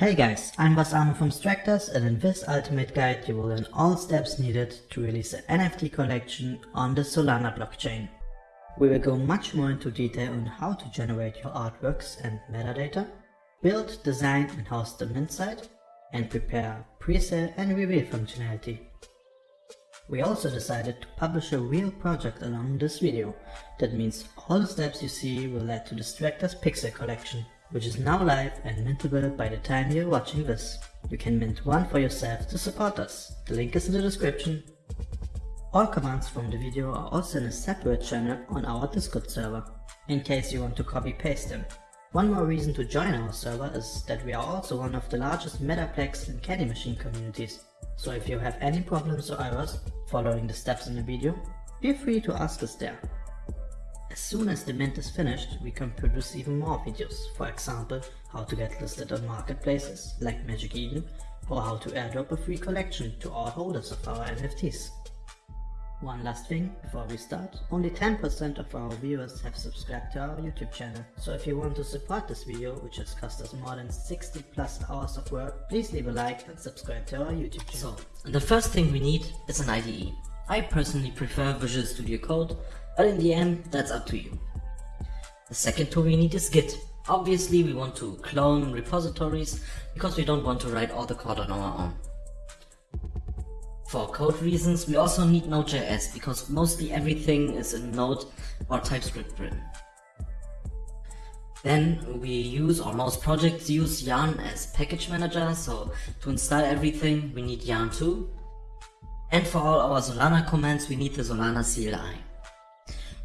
Hey guys, I'm Bas from Stractors and in this ultimate guide you will learn all steps needed to release an NFT collection on the Solana blockchain. We will go much more into detail on how to generate your artworks and metadata, build, design and host the mint site, and prepare pre-sale and reveal functionality. We also decided to publish a real project along this video. That means all the steps you see will lead to the Stractors Pixel collection which is now live and mintable by the time you're watching this. You can mint one for yourself to support us. The link is in the description. All commands from the video are also in a separate channel on our Discord server, in case you want to copy paste them. One more reason to join our server is that we are also one of the largest Metaplex and Candy Machine communities, so if you have any problems or errors following the steps in the video, feel free to ask us there. As soon as the mint is finished, we can produce even more videos, for example, how to get listed on marketplaces like Magic Eden, or how to airdrop a free collection to all holders of our NFTs. One last thing before we start, only 10% of our viewers have subscribed to our YouTube channel, so if you want to support this video, which has cost us more than 60 plus hours of work, please leave a like and subscribe to our YouTube channel. So, the first thing we need is an IDE. I personally prefer Visual Studio Code, but in the end, that's up to you. The second tool we need is Git. Obviously, we want to clone repositories because we don't want to write all the code on our own. For code reasons, we also need Node.js because mostly everything is in Node or TypeScript written. Then we use, or most projects use Yarn as package manager, so to install everything we need Yarn too. And for all our Solana commands we need the Solana CLI.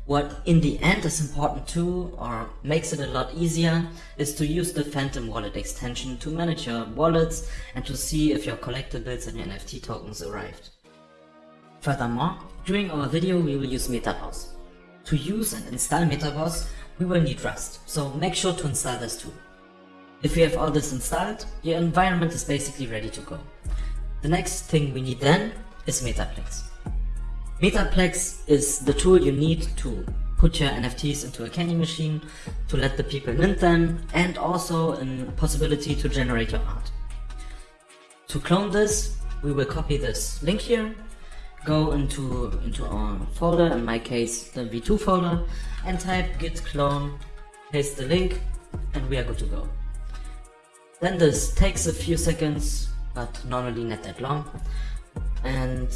What in the end is important too, or makes it a lot easier, is to use the Phantom Wallet extension to manage your wallets and to see if your collectibles and your NFT tokens arrived. Furthermore, during our video we will use MetaBoss. To use and install MetaBoss, we will need Rust, so make sure to install this too. If you have all this installed, your environment is basically ready to go. The next thing we need then is Metaplex. Metaplex is the tool you need to put your NFTs into a candy machine, to let the people mint them, and also a possibility to generate your art. To clone this, we will copy this link here, go into, into our folder, in my case the v2 folder, and type git clone, paste the link, and we are good to go. Then this takes a few seconds, but normally not that long, and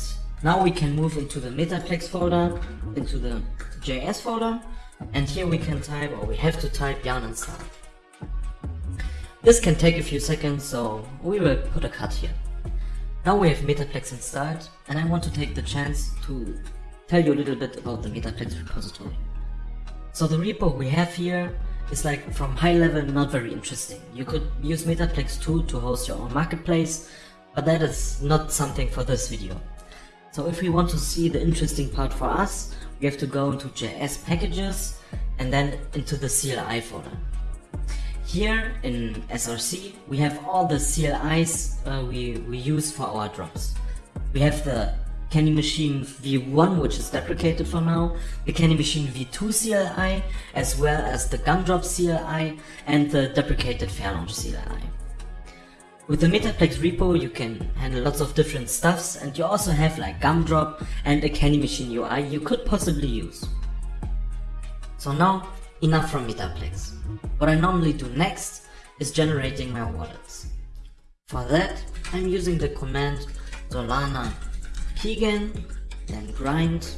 now we can move into the Metaplex folder, into the JS folder, and here we can type, or we have to type yarn install. This can take a few seconds, so we will put a cut here. Now we have Metaplex installed, and I want to take the chance to tell you a little bit about the Metaplex repository. So the repo we have here is like from high level not very interesting. You could use Metaplex 2 to host your own marketplace, but that is not something for this video. So if we want to see the interesting part for us, we have to go into JS packages and then into the CLI folder. Here in SRC, we have all the CLIs uh, we, we use for our drops. We have the Candy Machine V1, which is deprecated for now, the Candy Machine V2 CLI, as well as the Gumdrop CLI and the deprecated Fairlaunch CLI. With the Metaplex repo, you can handle lots of different stuffs, and you also have like Gumdrop and a Candy Machine UI you could possibly use. So now, enough from Metaplex. What I normally do next is generating my wallets. For that, I'm using the command solana keygen, then grind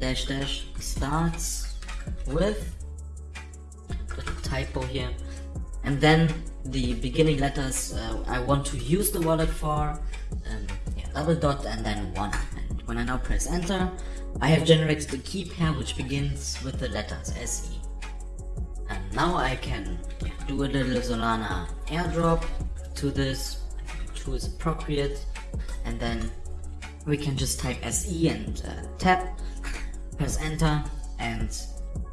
dash dash starts with the typo here, and then the beginning letters uh, I want to use the wallet for, um, yeah, double dot and then one. And when I now press enter, I have generated the key pair which begins with the letters SE. And now I can yeah, do a little Solana airdrop to this, is appropriate, and then we can just type SE and uh, tap, press enter, and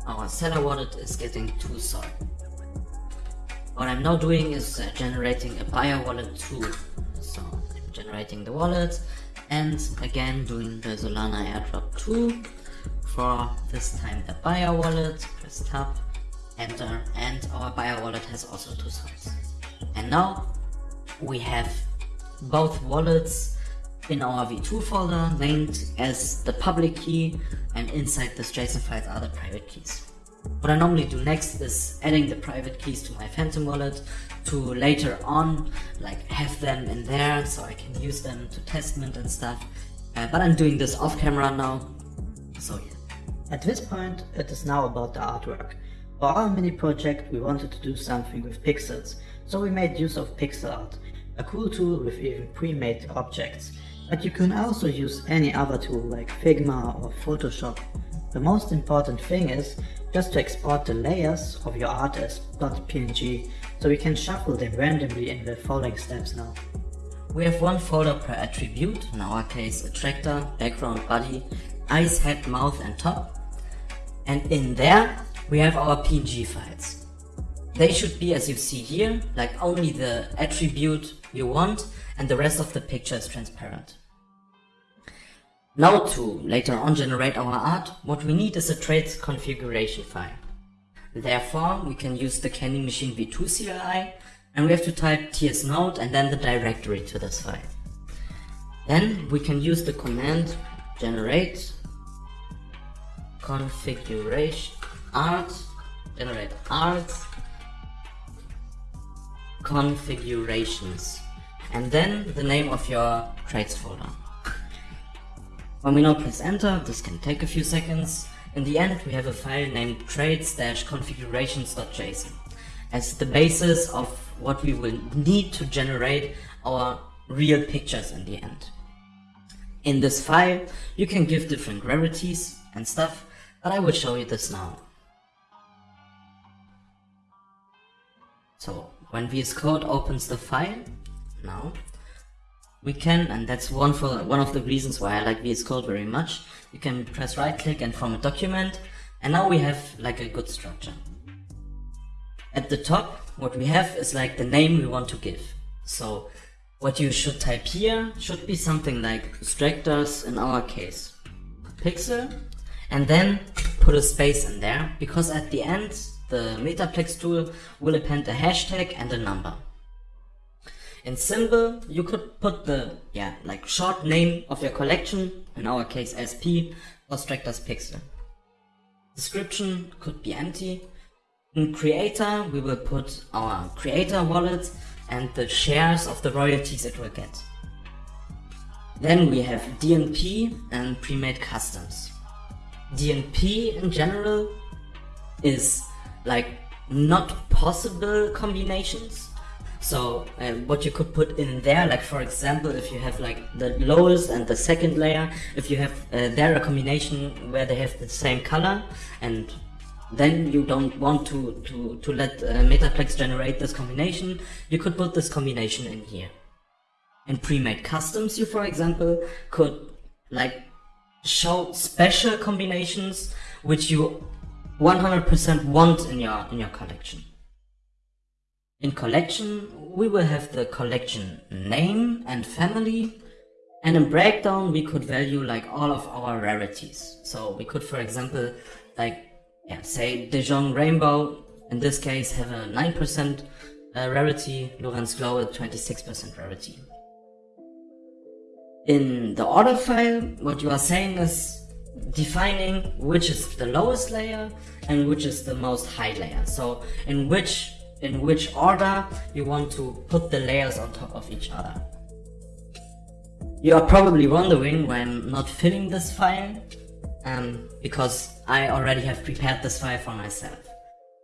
our seller wallet is getting two SOL. What I'm now doing is uh, generating a buyer wallet too. So I'm generating the wallet and again doing the Solana airdrop 2 for this time the buyer wallet, press tab, enter and our buyer wallet has also two sides. And now we have both wallets in our v2 folder named as the public key and inside this JSON files are the private keys. What I normally do next is adding the private keys to my Phantom wallet to later on like have them in there so I can use them to test mint and stuff. Uh, but I'm doing this off camera now, so yeah. At this point, it is now about the artwork. For our mini project, we wanted to do something with pixels, so we made use of pixel art, a cool tool with even pre-made objects. But you can also use any other tool like Figma or Photoshop. The most important thing is just to export the layers of your art as .png so we can shuffle them randomly in the following steps now. We have one folder per attribute, in our case attractor, background, body, eyes, head, mouth and top. And in there we have our PNG files. They should be as you see here, like only the attribute you want and the rest of the picture is transparent. Now to later on generate our art, what we need is a traits configuration file. Therefore, we can use the Candy Machine v2 CLI and we have to type tsnode and then the directory to this file. Then we can use the command generate configuration art generate art configurations and then the name of your traits folder. When we now press enter, this can take a few seconds. In the end, we have a file named traits-configurations.json as the basis of what we will need to generate our real pictures in the end. In this file, you can give different rarities and stuff, but I will show you this now. So when VS Code opens the file, now, we can, and that's one for one of the reasons why I like VS Code very much, you can press right click and form a document, and now we have like a good structure. At the top, what we have is like the name we want to give. So what you should type here should be something like Stractors in our case. Pixel, and then put a space in there, because at the end, the Metaplex tool will append a hashtag and a number. In symbol, you could put the, yeah, like short name of your collection, in our case SP, or Stractors Pixel. Description could be empty. In creator, we will put our creator wallet and the shares of the royalties it will get. Then we have DNP and pre-made customs. DNP in general is like not possible combinations so what you could put in there, like for example, if you have like the lowest and the second layer, if you have uh, there a combination where they have the same color, and then you don't want to, to, to let uh, Metaplex generate this combination, you could put this combination in here. In pre-made customs, you for example, could like show special combinations which you 100% want in your in your collection. In collection, we will have the collection name and family. And in breakdown, we could value like all of our rarities. So we could, for example, like, yeah, say Dijon Rainbow, in this case, have a 9% uh, rarity, Lorenz Glow a 26% rarity. In the order file, what you are saying is defining which is the lowest layer and which is the most high layer. So in which in which order you want to put the layers on top of each other. You are probably wondering why I'm not filling this file, um, because I already have prepared this file for myself.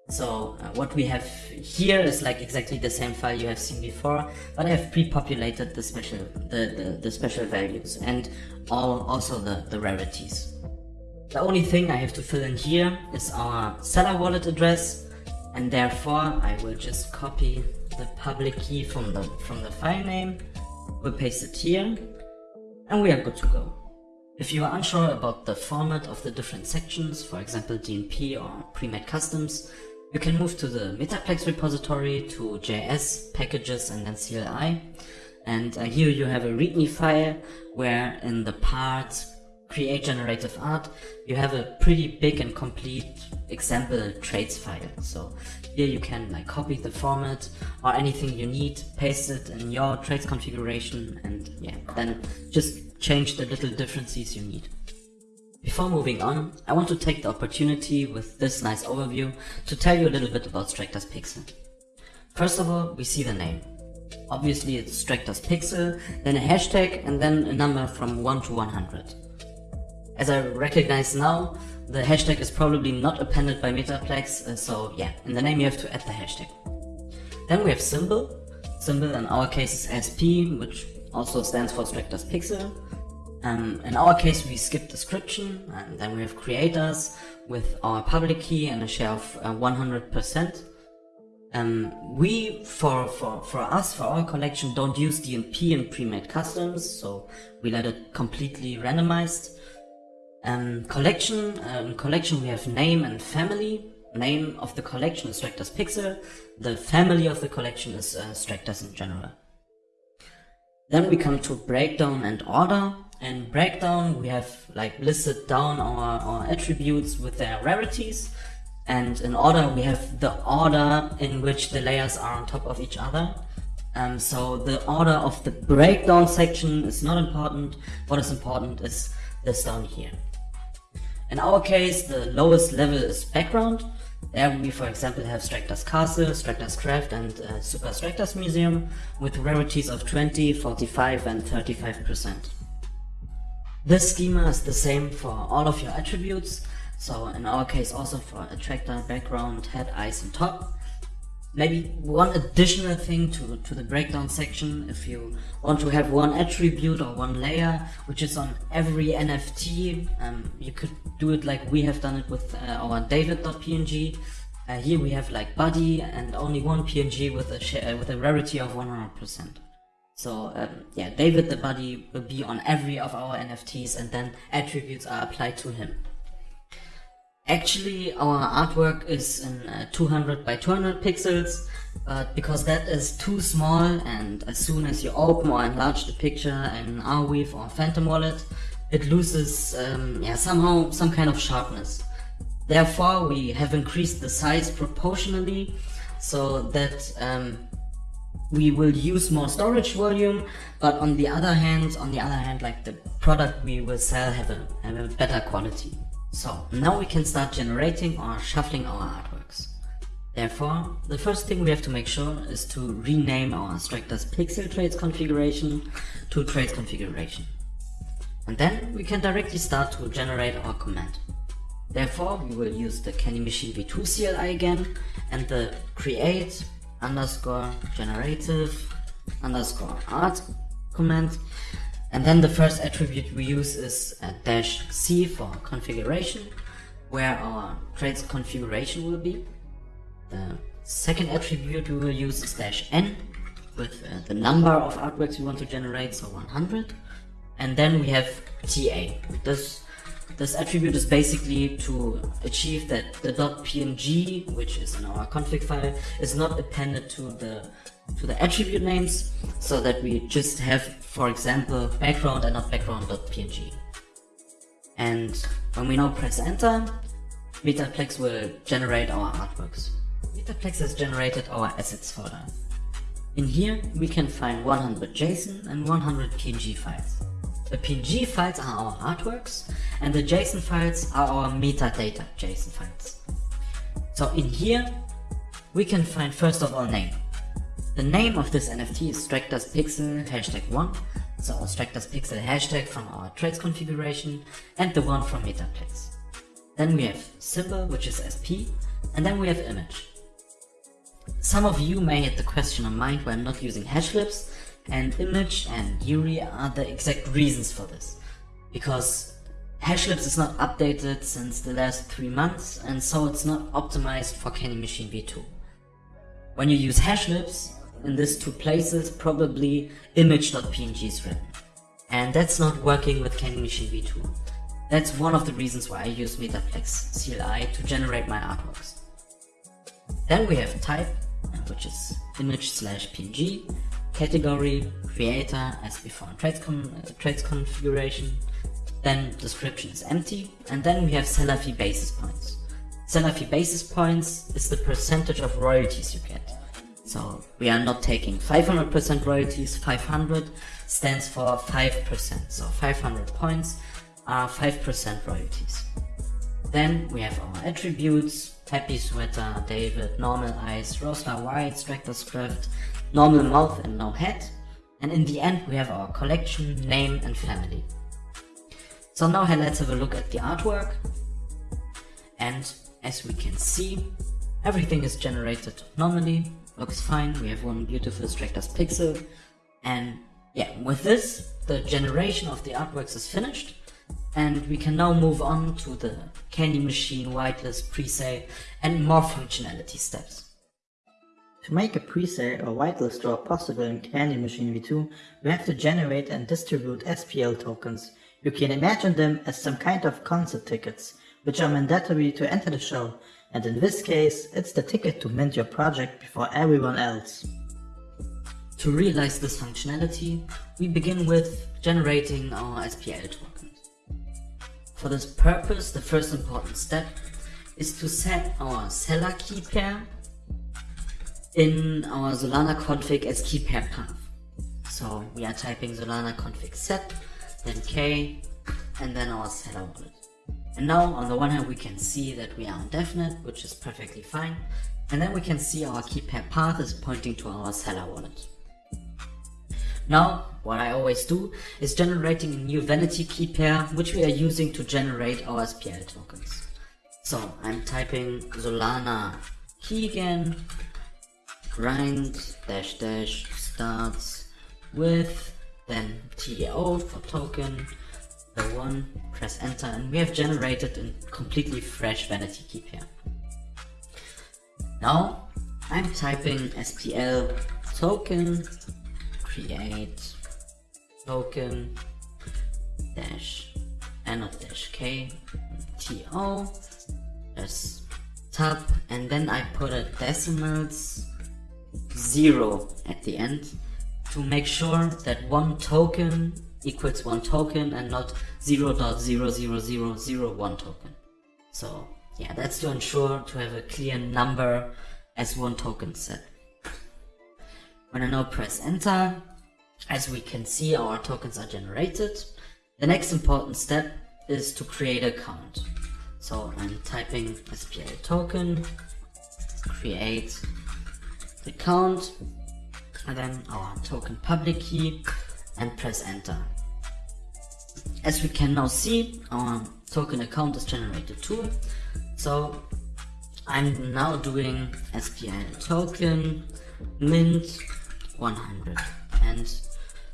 So uh, what we have here is like exactly the same file you have seen before, but I have pre-populated the special the, the, the, special values and all also the, the rarities. The only thing I have to fill in here is our seller wallet address and therefore I will just copy the public key from the from the file name, we'll paste it here, and we are good to go. If you are unsure about the format of the different sections, for example DNP or pre-made customs, you can move to the Metaplex repository to JS, packages and then CLI. And uh, here you have a readme file where in the part create generative art, you have a pretty big and complete example traits file. So here you can like copy the format or anything you need, paste it in your traits configuration and yeah, then just change the little differences you need. Before moving on, I want to take the opportunity with this nice overview to tell you a little bit about Stractors Pixel. First of all, we see the name. Obviously it's Stractors Pixel, then a hashtag and then a number from 1 to 100. As I recognize now, the hashtag is probably not appended by Metaplex, uh, so yeah, in the name you have to add the hashtag. Then we have symbol. Symbol in our case is SP, which also stands for Stractors Pixel. Um, in our case we skip description, and then we have creators with our public key and a share of uh, 100%. Um, we, for, for, for us, for our collection, don't use DNP and pre-made customs, so we let it completely randomized. Um, collection, um, collection we have name and family. Name of the collection is Stractors Pixel. The family of the collection is uh, Stractors in general. Then we come to breakdown and order. In breakdown we have like listed down our, our attributes with their rarities. And in order we have the order in which the layers are on top of each other. Um, so the order of the breakdown section is not important. What is important is this down here. In our case, the lowest level is background. There we, for example, have Stractors Castle, Stractors Craft, and uh, Super Stractors Museum with rarities of 20, 45, and 35%. This schema is the same for all of your attributes, so in our case also for attractor, background, head, eyes, and top. Maybe one additional thing to, to the breakdown section, if you want to have one attribute or one layer, which is on every NFT, um, you could do it like we have done it with uh, our david.png. Uh, here we have like body and only one PNG with a, uh, with a rarity of 100%. So um, yeah, David the body will be on every of our NFTs and then attributes are applied to him. Actually, our artwork is in uh, 200 by 200 pixels, but because that is too small and as soon as you open or enlarge the picture in Arweave or Phantom Wallet, it loses um, yeah, somehow some kind of sharpness. Therefore, we have increased the size proportionally so that um, we will use more storage volume, but on the other hand, on the other hand, like the product we will sell have a, have a better quality. So now we can start generating or shuffling our artworks. Therefore, the first thing we have to make sure is to rename our Stractors Pixel Traits configuration to Traits configuration. And then we can directly start to generate our command. Therefore, we will use the Candy Machine v2 CLI again and the create underscore generative underscore art command and then the first attribute we use is a dash C for configuration, where our traits configuration will be. The second attribute we will use is dash N, with uh, the number of artworks we want to generate, so 100. And then we have TA. This, this attribute is basically to achieve that the .png, which is in our config file, is not appended to the to the attribute names so that we just have, for example, background and not background.png. And when we now press enter, Metaplex will generate our artworks. Metaplex has generated our assets folder. In here, we can find 100 JSON and 100 PNG files. The PNG files are our artworks, and the JSON files are our metadata JSON files. So in here, we can find first of all name. The name of this NFT is Stractors Pixel hashtag 1, so Stractors Pixel hashtag from our traits configuration and the one from Metaplex. Then we have symbol, which is SP, and then we have image. Some of you may have the question in mind why I'm not using hashlips, and image and URI are the exact reasons for this. Because hashlips is not updated since the last 3 months, and so it's not optimized for Candy Machine v2. When you use hashlips, in these two places, probably image.png is written. And that's not working with Candy Machine v2. That's one of the reasons why I use Metaplex CLI to generate my artworks. Then we have type, which is image slash png, category, creator, as before in con traits configuration, then description is empty, and then we have seller fee basis points. Seller fee basis points is the percentage of royalties you get. So we are not taking 500% royalties, 500 stands for 5%. So 500 points are 5% royalties. Then we have our attributes, happy sweater, David, normal eyes, roster white, Stractor's craft, normal mouth and no head. And in the end we have our collection, name and family. So now let's have a look at the artwork. And as we can see, everything is generated normally, looks fine, we have one beautiful Stractor's pixel. And yeah, with this, the generation of the artworks is finished. And we can now move on to the Candy Machine, whitelist, presale, and more functionality steps. To make a presale or whitelist draw possible in Candy Machine v2, we have to generate and distribute SPL tokens. You can imagine them as some kind of concert tickets, which are mandatory to enter the show, and in this case, it's the ticket to mint your project before everyone else. To realize this functionality, we begin with generating our SPL token. For this purpose, the first important step is to set our seller key pair in our Solana config as key pair path. So we are typing Solana config set, then k, and then our seller wallet. And now on the one hand we can see that we are on DevNet, which is perfectly fine. And then we can see our key pair path is pointing to our seller wallet. Now, what I always do is generating a new vanity key pair, which we are using to generate our SPL tokens. So I'm typing Solana keygen, grind dash dash starts with, then TO for token, the one, press enter, and we have generated a completely fresh vanity key pair. Now I'm typing SPL token create token dash n of dash k to as tab and then I put a decimals zero at the end to make sure that one token equals one token and not 0 0.00001 token. So yeah, that's to ensure to have a clear number as one token set. When I now press enter, as we can see our tokens are generated. The next important step is to create a. So I'm typing SPL token, create the and then our token public key and press enter. As we can now see, our token account is generated too. So I'm now doing SPL token mint 100 and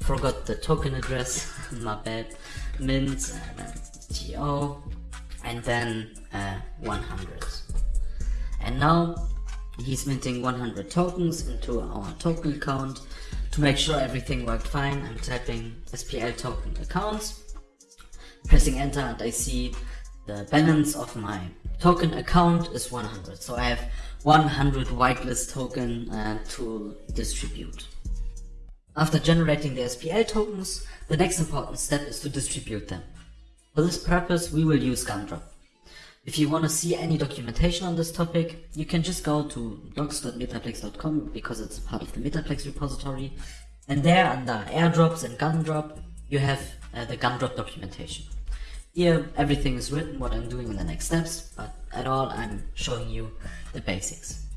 forgot the token address my bad mint and then to and then uh, 100 and now he's minting 100 tokens into our token account. To make sure everything worked fine I'm typing SPL token accounts pressing enter and I see the balance of my token account is 100 so I have 100 whitelist token uh, to distribute after generating the SPL tokens, the next important step is to distribute them. For this purpose, we will use Gumdrop. If you want to see any documentation on this topic, you can just go to docs.metaplex.com because it's part of the Metaplex repository. And there under airdrops and Gumdrop, you have uh, the Gumdrop documentation. Here, everything is written, what I'm doing in the next steps, but at all, I'm showing you the basics.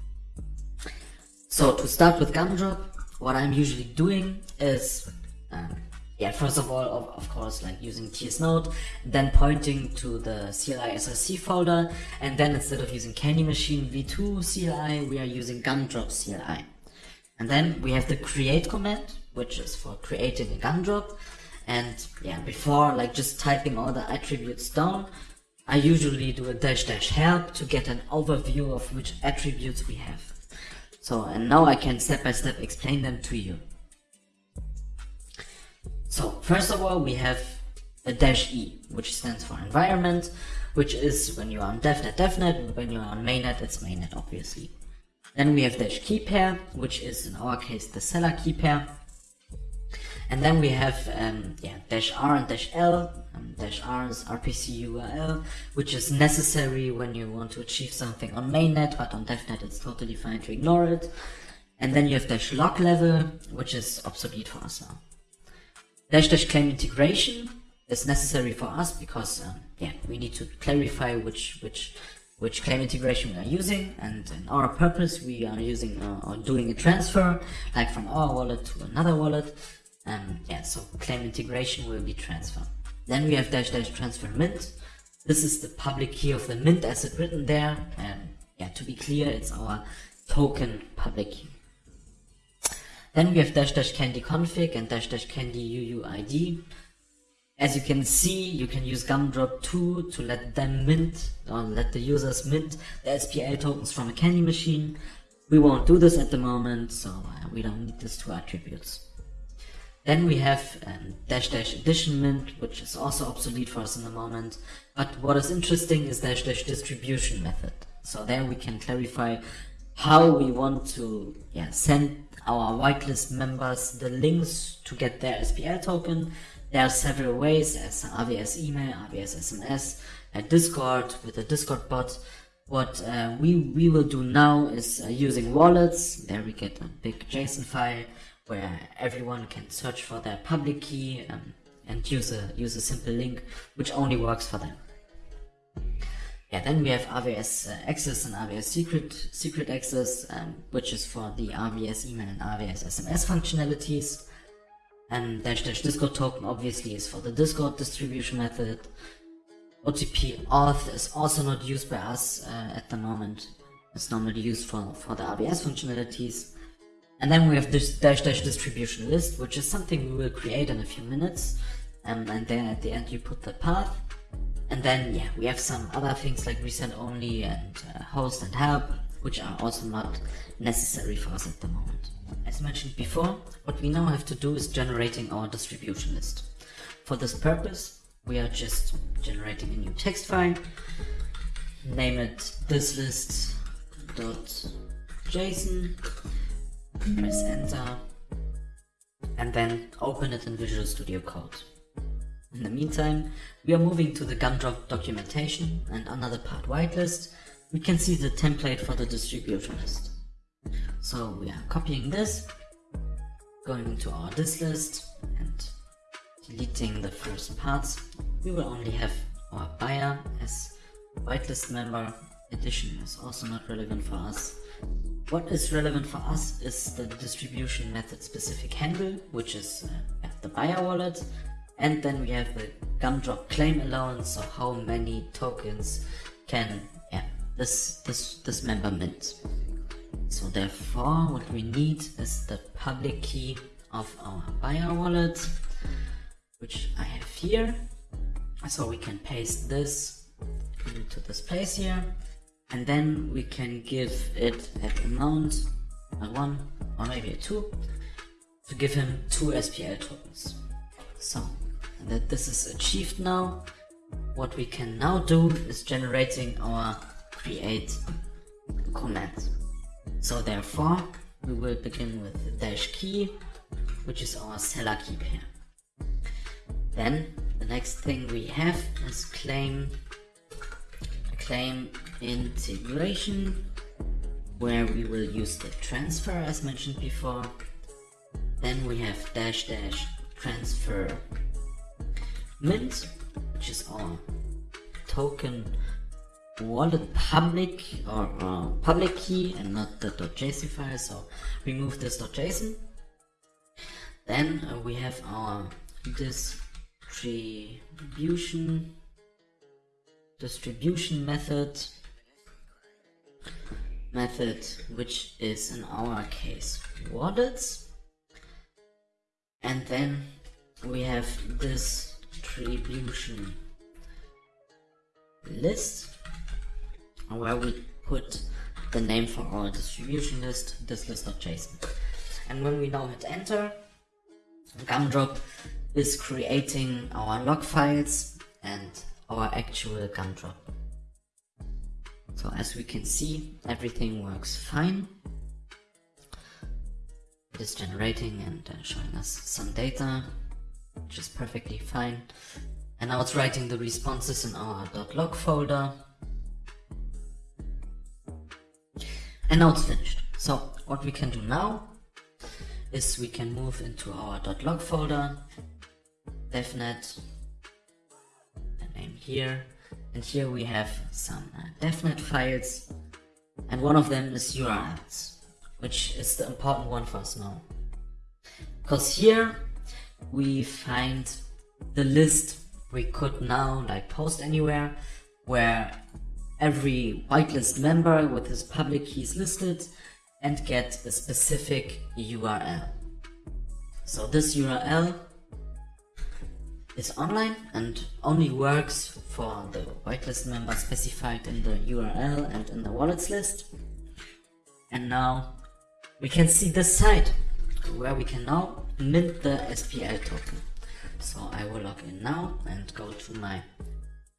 So to start with Gumdrop, what I'm usually doing is, um, yeah, first of all, of, of course, like using tsnode, then pointing to the CLI SRC folder, and then instead of using Candy Machine v2 CLI, we are using Gumdrop CLI. And then we have the create command, which is for creating a gumdrop. And yeah, before like just typing all the attributes down, I usually do a dash dash help to get an overview of which attributes we have. So, and now I can step by step explain them to you. So, first of all, we have a dash E, which stands for environment, which is when you are on DevNet, DevNet, when you are on mainnet, it's mainnet, obviously. Then we have dash key pair, which is in our case the seller key pair. And then we have um, yeah dash r and dash l. Um, dash r is RPC URL, which is necessary when you want to achieve something on mainnet, but on devnet it's totally fine to ignore it. And then you have dash log level, which is obsolete for us now. Dash dash claim integration is necessary for us because um, yeah we need to clarify which which which claim integration we are using and in our purpose we are using uh, or doing a transfer like from our wallet to another wallet and yeah so claim integration will be transfer then we have dash dash transfer mint. This is the public key of the mint as it written there. And yeah to be clear it's our token public key. Then we have dash dash candy config and dash dash candy uuid as you can see, you can use Gumdrop 2 to let them mint, or let the users mint the SPL tokens from a candy machine. We won't do this at the moment, so uh, we don't need these two attributes. Then we have um, dash dash edition mint, which is also obsolete for us in the moment. But what is interesting is dash dash distribution method. So there we can clarify how we want to yeah, send our whitelist members the links to get their SPL token there are several ways as AWS email, AWS SMS, a Discord with a Discord bot. What uh, we, we will do now is uh, using wallets. There we get a big JSON file where everyone can search for their public key um, and use a, use a simple link which only works for them. Yeah, then we have AWS uh, access and AWS secret secret access, um, which is for the AWS email and AWS SMS functionalities. And dash dash Discord token obviously is for the Discord distribution method. OTP auth is also not used by us uh, at the moment. It's normally used for, for the AWS functionalities. And then we have this dash dash distribution list, which is something we will create in a few minutes. Um, and then at the end you put the path. And then yeah, we have some other things like resend only and uh, host and help, which are also not necessary for us at the moment. As mentioned before, what we now have to do is generating our distribution list. For this purpose, we are just generating a new text file, name it this list.json, press enter, and then open it in Visual Studio Code. In the meantime, we are moving to the Gumdrop documentation and another part whitelist, we can see the template for the distribution list. So we are copying this, going into our this list and deleting the first parts. We will only have our buyer as whitelist member. Edition is also not relevant for us. What is relevant for us is the distribution method specific handle, which is uh, the buyer wallet. And then we have the gumdrop claim allowance, so how many tokens can yeah, this, this, this member mint. So therefore what we need is the public key of our buyer wallet, which I have here. So we can paste this into this place here and then we can give it an amount, a one or maybe a two, to give him two SPL tokens. So that this is achieved now, what we can now do is generating our create command. So therefore, we will begin with dash key, which is our seller key pair. Then the next thing we have is claim claim integration, where we will use the transfer as mentioned before. Then we have dash dash transfer mint, which is our token wallet public or uh, public key and not the .json file so remove this .json then uh, we have our distribution distribution method method which is in our case wallets and then we have this distribution list where we put the name for our distribution list, this list.json. And when we now hit enter, Gumdrop is creating our log files and our actual Gumdrop. So as we can see, everything works fine. it is generating and uh, showing us some data, which is perfectly fine. And now it's writing the responses in our .log folder. And now it's finished. So what we can do now is we can move into our .log folder, devnet, name here, and here we have some uh, files, and one of them is URLs, which is the important one for us now. Because here we find the list we could now like post anywhere where every whitelist member with his public keys listed and get a specific URL. So this URL is online and only works for the whitelist member specified in the URL and in the wallets list. And now we can see the site where we can now mint the SPL token. So I will log in now and go to my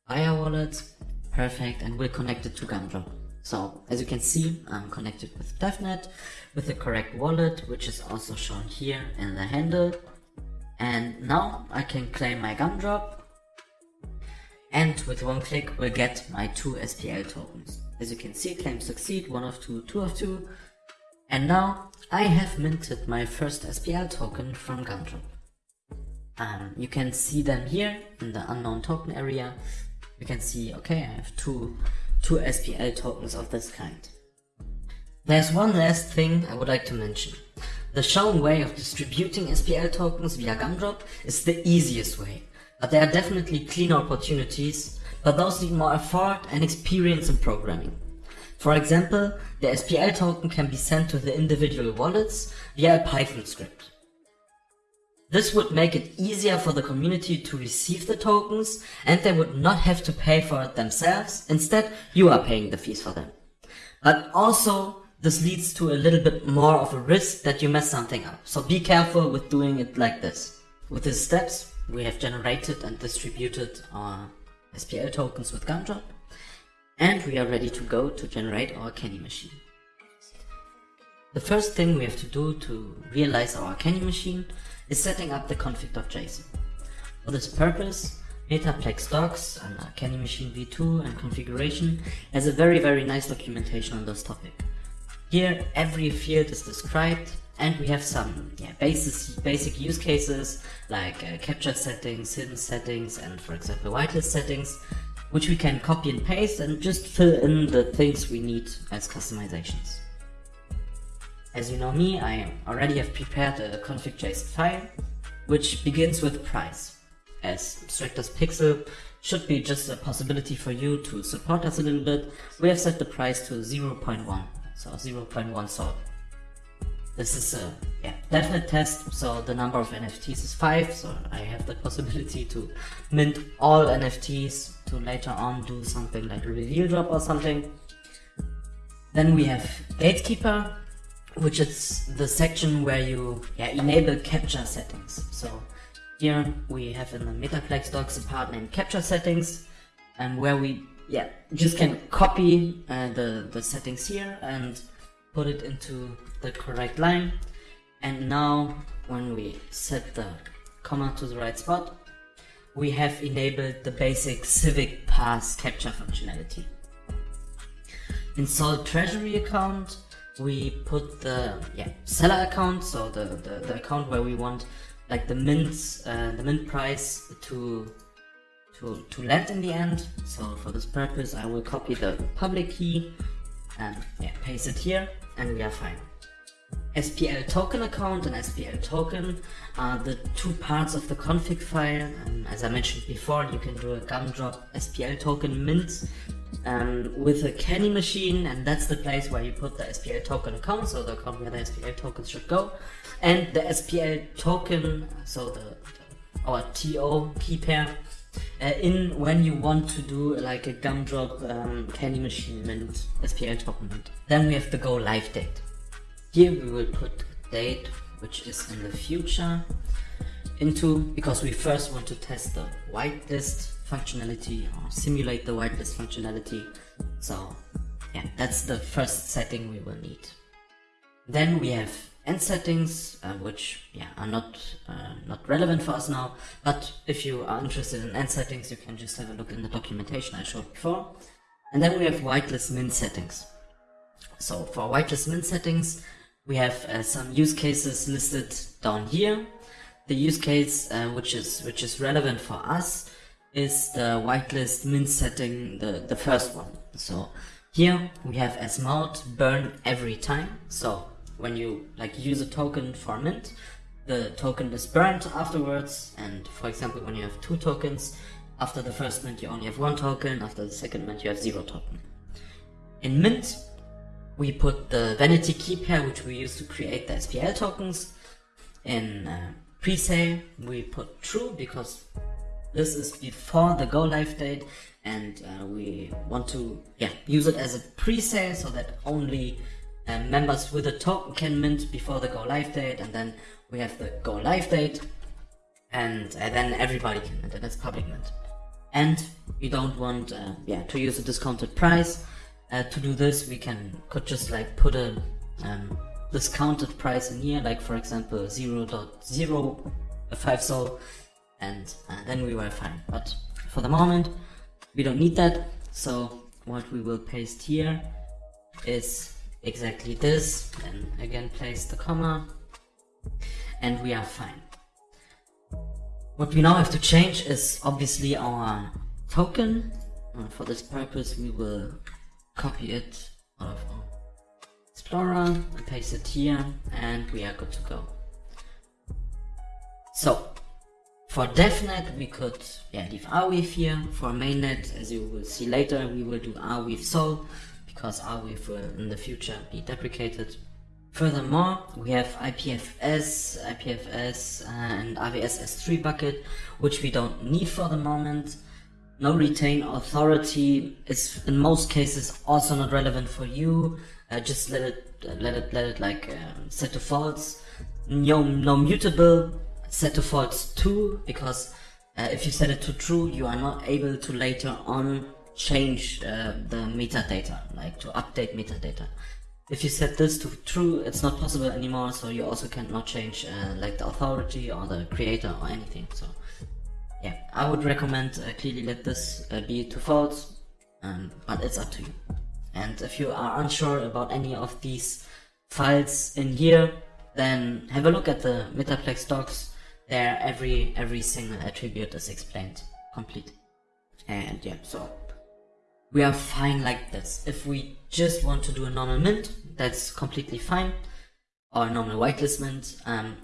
Fire wallet. Perfect, and we'll connect it to Gumdrop. So as you can see, I'm connected with DevNet with the correct wallet, which is also shown here in the handle. And now I can claim my gumdrop and with one click we'll get my two SPL tokens. As you can see, claim succeed, one of two, two of two. And now I have minted my first SPL token from Gumdrop. Um, you can see them here in the unknown token area. You can see, okay, I have two two SPL tokens of this kind. There's one last thing I would like to mention. The shown way of distributing SPL tokens via Gumdrop is the easiest way, but there are definitely cleaner opportunities, but those need more effort and experience in programming. For example, the SPL token can be sent to the individual wallets via a Python script. This would make it easier for the community to receive the tokens and they would not have to pay for it themselves. Instead, you are paying the fees for them. But also, this leads to a little bit more of a risk that you mess something up. So be careful with doing it like this. With these steps, we have generated and distributed our SPL tokens with Gumdrop. And we are ready to go to generate our candy machine. The first thing we have to do to realize our candy machine is setting up the config.json. For this purpose, Metaplex docs and Candy Machine v2 and configuration has a very very nice documentation on this topic. Here every field is described and we have some yeah, basic, basic use cases like uh, captcha settings, hidden settings and for example whitelist settings which we can copy and paste and just fill in the things we need as customizations. As you know me, I already have prepared a config.json file, which begins with price. As Stractors Pixel should be just a possibility for you to support us a little bit, we have set the price to 0.1, so 0.1 SOL. This is a yeah, definite test, so the number of NFTs is 5, so I have the possibility to mint all NFTs to later on do something like a reveal drop or something. Then we have Gatekeeper, which is the section where you yeah, enable captcha settings. So here we have in the Metaplex docs a part named captcha settings and where we yeah just can copy uh, the, the settings here and put it into the correct line. And now when we set the comma to the right spot, we have enabled the basic Civic Pass captcha functionality. Install Treasury account we put the yeah seller account, so the, the, the account where we want like the mint uh, the mint price to to to land in the end. So for this purpose, I will copy the public key and yeah paste it here, and we are fine. SPL token account and SPL token are the two parts of the config file. And as I mentioned before, you can do a gumdrop SPL token mint um, with a candy machine, and that's the place where you put the SPL token account, so the account where the SPL tokens should go, and the SPL token, so the, the our TO key pair, uh, in when you want to do like a gumdrop um, candy machine mint SPL mint. Then we have the go live date. Here we will put date which is in the future into because we first want to test the whitelist functionality or simulate the whitelist functionality. So yeah, that's the first setting we will need. Then we have end settings, uh, which yeah are not uh, not relevant for us now. But if you are interested in end settings, you can just have a look in the documentation I showed before. And then we have whitelist mint settings. So for whitelist mint settings, we have uh, some use cases listed down here. The use case uh, which is which is relevant for us is the whitelist mint setting, the the first one. So here we have as mount burn every time. So when you like use a token for mint, the token is burned afterwards. And for example, when you have two tokens, after the first mint you only have one token, after the second mint you have zero token. In mint, we put the vanity key pair, which we use to create the SPL tokens. In uh, pre-sale, we put true because this is before the go live date and uh, we want to yeah use it as a pre-sale so that only uh, members with a token can mint before the go live date and then we have the go live date and uh, then everybody can mint and that's public mint. And we don't want uh, yeah to use a discounted price. Uh, to do this we can could just like put a um, discounted price in here like for example 0 0.05 sol and uh, then we were fine. But for the moment we don't need that. So what we will paste here is exactly this and again place the comma and we are fine. What we now have to change is obviously our token. And for this purpose we will copy it out of our explorer and paste it here and we are good to go. So for DevNet, we could yeah, leave Arweave here. For mainnet, as you will see later, we will do Arweave Sol, because Arweave will in the future be deprecated. Furthermore, we have IPFS, IPFS, uh, and AWS S3 bucket, which we don't need for the moment. No retain authority is in most cases also not relevant for you. Uh, just let it, let it, let it like uh, set to false. No, no mutable set to false too, because uh, if you set it to true, you are not able to later on change uh, the metadata, like to update metadata. If you set this to true, it's not possible anymore, so you also cannot change uh, like the authority or the creator or anything. So yeah, I would recommend uh, clearly let this uh, be to false, um, but it's up to you. And if you are unsure about any of these files in here, then have a look at the Metaplex docs there every every single attribute is explained complete and yeah so we are fine like this. If we just want to do a normal mint that's completely fine. Or a normal whitelist mint um,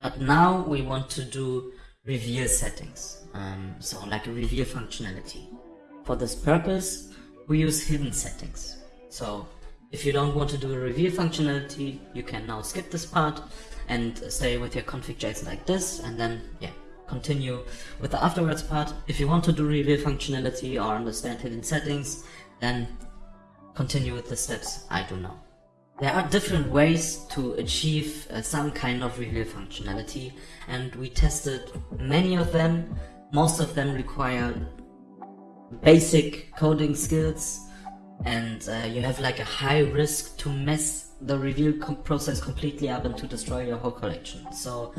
but now we want to do reveal settings. Um, so like a reveal functionality. For this purpose we use hidden settings. So if you don't want to do a reveal functionality you can now skip this part and stay with your config.json like this and then yeah continue with the afterwards part. If you want to do reveal functionality or understand hidden settings then continue with the steps I do now. There are different ways to achieve uh, some kind of reveal functionality and we tested many of them. Most of them require basic coding skills and uh, you have like a high risk to mess the reveal com process completely up and to destroy your whole collection. So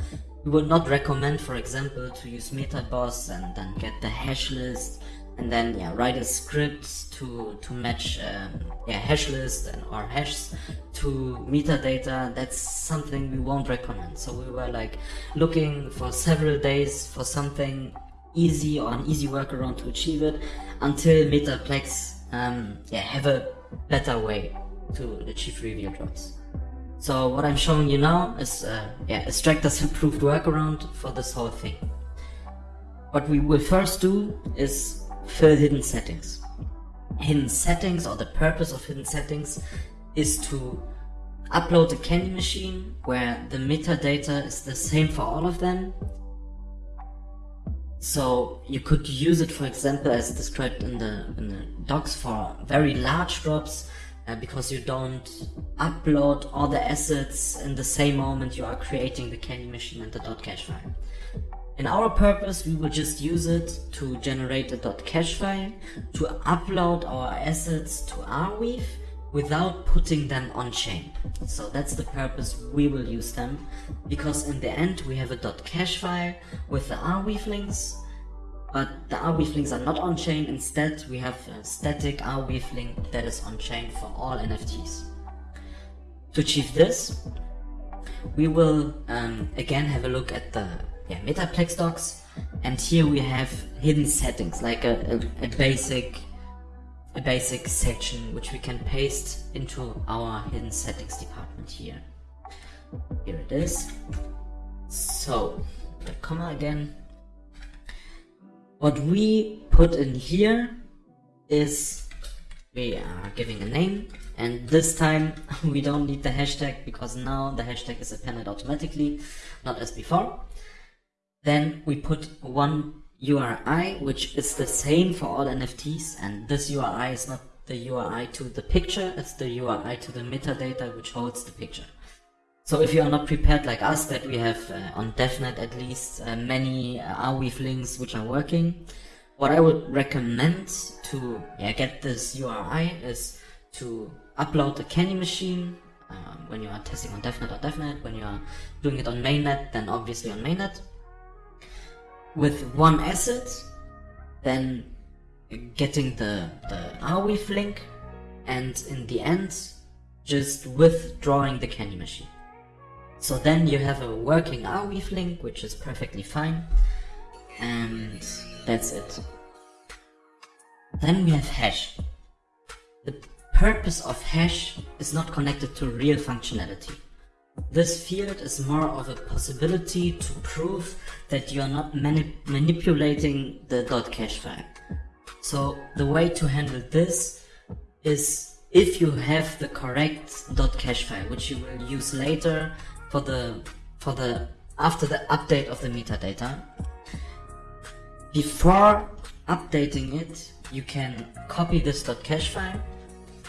we would not recommend, for example, to use MetaBoss and then get the hash list and then yeah write a script to to match um, yeah hash list and or hashes to metadata. That's something we won't recommend. So we were like looking for several days for something easy or an easy workaround to achieve it until Metaplex um, yeah have a better way to achieve reveal drops. So what I'm showing you now is uh, yeah, Stractors' improved workaround for this whole thing. What we will first do is fill hidden settings. Hidden settings or the purpose of hidden settings is to upload a candy machine where the metadata is the same for all of them. So you could use it for example as described in the, in the docs for very large drops uh, because you don't upload all the assets in the same moment you are creating the candy machine and the .cache file. In our purpose, we will just use it to generate a dot .cache file, to upload our assets to Arweave, without putting them on chain. So that's the purpose we will use them because in the end we have a dot .cache file with the Arweave links but the Arweave links are not on chain instead we have a static Arweave link that is on chain for all NFTs. To achieve this we will um, again have a look at the yeah, Metaplex docs and here we have hidden settings like a, a, a basic a basic section which we can paste into our hidden settings department here. Here it is. So, the comma again. What we put in here is we are giving a name and this time we don't need the hashtag because now the hashtag is appended automatically, not as before. Then we put one URI, which is the same for all NFTs, and this URI is not the URI to the picture, it's the URI to the metadata which holds the picture. So if you are not prepared like us, that we have uh, on DevNet at least uh, many uh, Arweave links which are working, what I would recommend to yeah, get this URI is to upload the Candy machine um, when you are testing on DevNet or DevNet, when you are doing it on mainnet, then obviously on mainnet with one asset, then getting the, the Arweave link, and in the end, just withdrawing the candy machine. So then you have a working Arweave link, which is perfectly fine, and that's it. Then we have hash. The purpose of hash is not connected to real functionality. This field is more of a possibility to prove that you are not mani manipulating the .cache file. So the way to handle this is if you have the correct .cache file, which you will use later for the for the after the update of the metadata. Before updating it, you can copy this .cache file,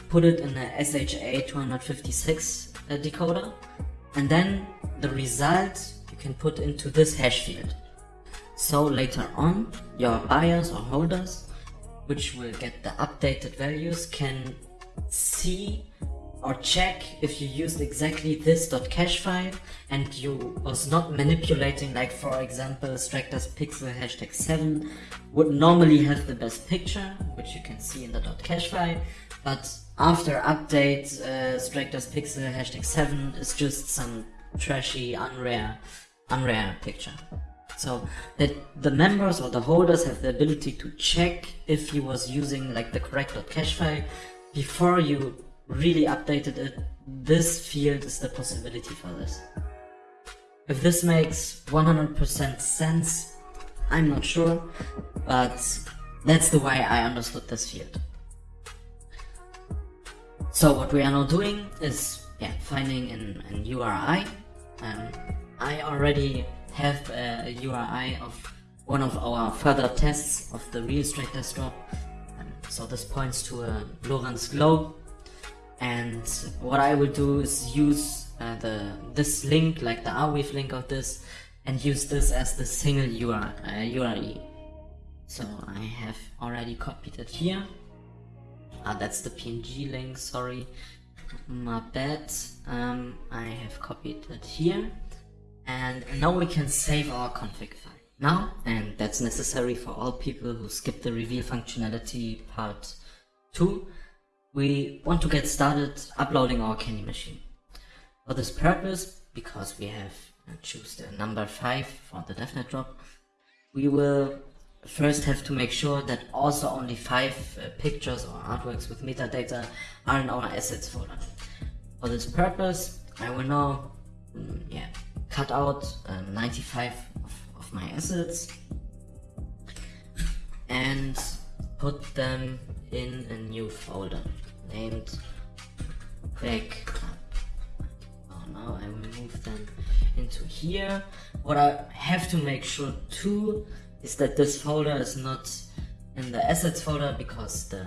put it in a SHA-256 uh, decoder, and then the result you can put into this hash field. So later on, your buyers or holders, which will get the updated values, can see or check if you used exactly this dot .cache file and you was not manipulating like for example Stractors pixel hashtag 7 would normally have the best picture which you can see in the .cache file but after update, uh, Stractors Pixel hashtag 7 is just some trashy, unrare, unrare picture. So that the members or the holders have the ability to check if you was using like the correct cache file before you really updated it. This field is the possibility for this. If this makes 100% sense, I'm not sure, but that's the way I understood this field. So what we are now doing is yeah, finding an, an URI. Um, I already have a, URI of one of our further tests of the real Stractors drop. Um, so this points to a Lorentz globe. And what I will do is use uh, the this link, like the Arweave link of this, and use this as the single URL, Uh, URI. So I have already copied it here. Ah, that's the PNG link, sorry. My bad. Um, I have copied it here. And now we can save our config file. Now, and that's necessary for all people who skip the reveal functionality part 2, we want to get started uploading our candy machine. For this purpose, because we have choose the number 5 for the DevNet drop, we will first have to make sure that also only five uh, pictures or artworks with metadata are in our assets folder. For this purpose, I will now mm, yeah, cut out uh, 95 of, of my assets and put them in a new folder named backup. Oh no, I will move them into here. What I have to make sure too is that this folder is not in the assets folder because the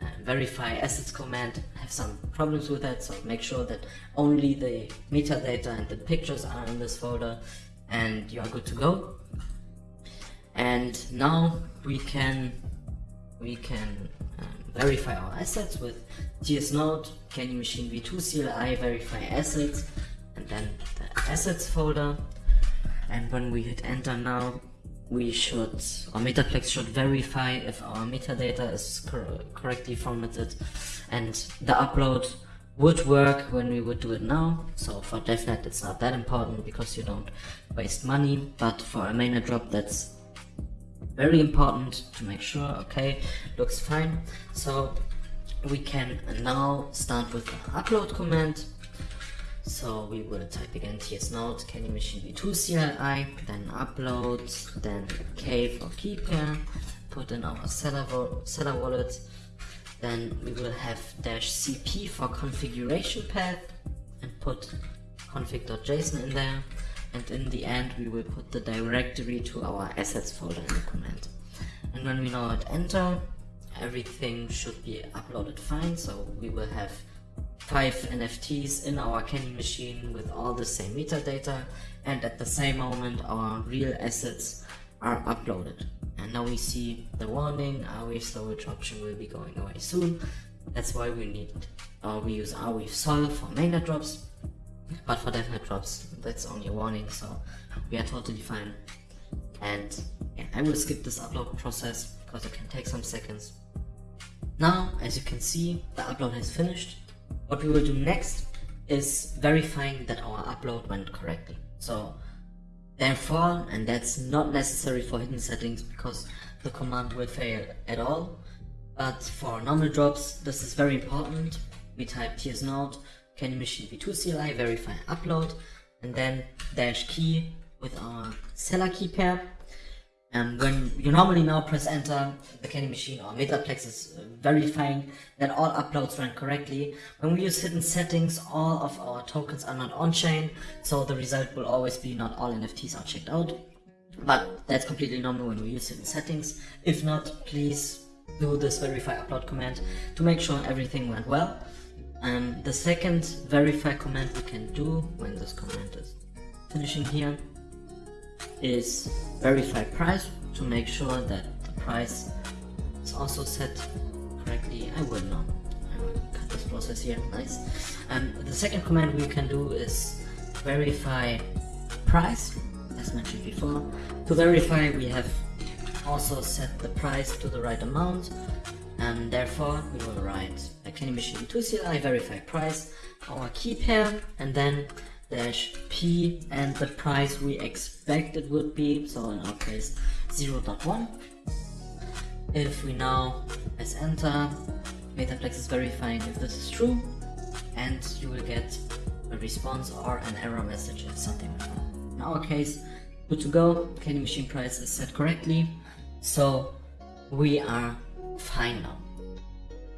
uh, verify assets command have some problems with that so make sure that only the metadata and the pictures are in this folder and you are good to go and now we can we can verify our assets with tsnode, Candy Machine v2 CLI, verify assets, and then the assets folder. And when we hit enter now, we should, or Metaplex should verify if our metadata is cor correctly formatted and the upload would work when we would do it now. So for DevNet it's not that important because you don't waste money, but for a mainnet drop that's very important to make sure, okay, looks fine. So we can now start with the upload command. So we will type again tsnode candy machine v2 CLI, then upload, then k for key pair, put in our seller, seller wallet, then we will have dash cp for configuration path and put config.json in there and in the end we will put the directory to our assets folder in the command. And when we now hit enter, everything should be uploaded fine, so we will have five NFTs in our candy machine with all the same metadata and at the same moment our real assets are uploaded. And now we see the warning, Arweave storage option will be going away soon. That's why we need, uh, we use Arweave Sol for mainnet drops but for DevNet drops, that's only a warning, so we are totally fine. And yeah, I will skip this upload process because it can take some seconds. Now, as you can see, the upload has finished. What we will do next is verifying that our upload went correctly. So therefore, and that's not necessary for hidden settings because the command will fail at all. But for normal drops, this is very important. We type tsnode Candy Machine v2 CLI, verify upload, and then dash key with our seller key pair. And when you normally now press enter, the Candy Machine or Metaplex is uh, verifying that all uploads ran correctly. When we use hidden settings, all of our tokens are not on-chain, so the result will always be not all NFTs are checked out. But that's completely normal when we use hidden settings. If not, please do this verify upload command to make sure everything went well. And the second verify command we can do when this command is finishing here is verify price to make sure that the price is also set correctly. I will not. I will cut this process here. Nice. And the second command we can do is verify price, as mentioned before. To verify, we have also set the price to the right amount and therefore we will write a candy machine 2 CLI verify price, our key pair, and then dash p and the price we expect it would be, so in our case 0.1. If we now press enter, Metaplex is verifying if this is true, and you will get a response or an error message if something went wrong. In our case, good to go, candy machine price is set correctly, so we are fine now.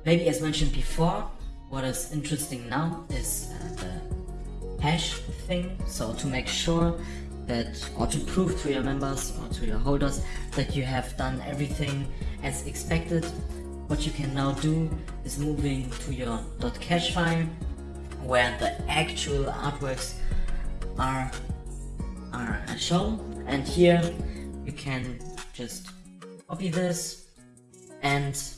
Maybe as mentioned before, what is interesting now is uh, the hash thing. So to make sure that, or to prove to your members or to your holders that you have done everything as expected, what you can now do is moving to your .cache file where the actual artworks are, are shown and here you can just copy this and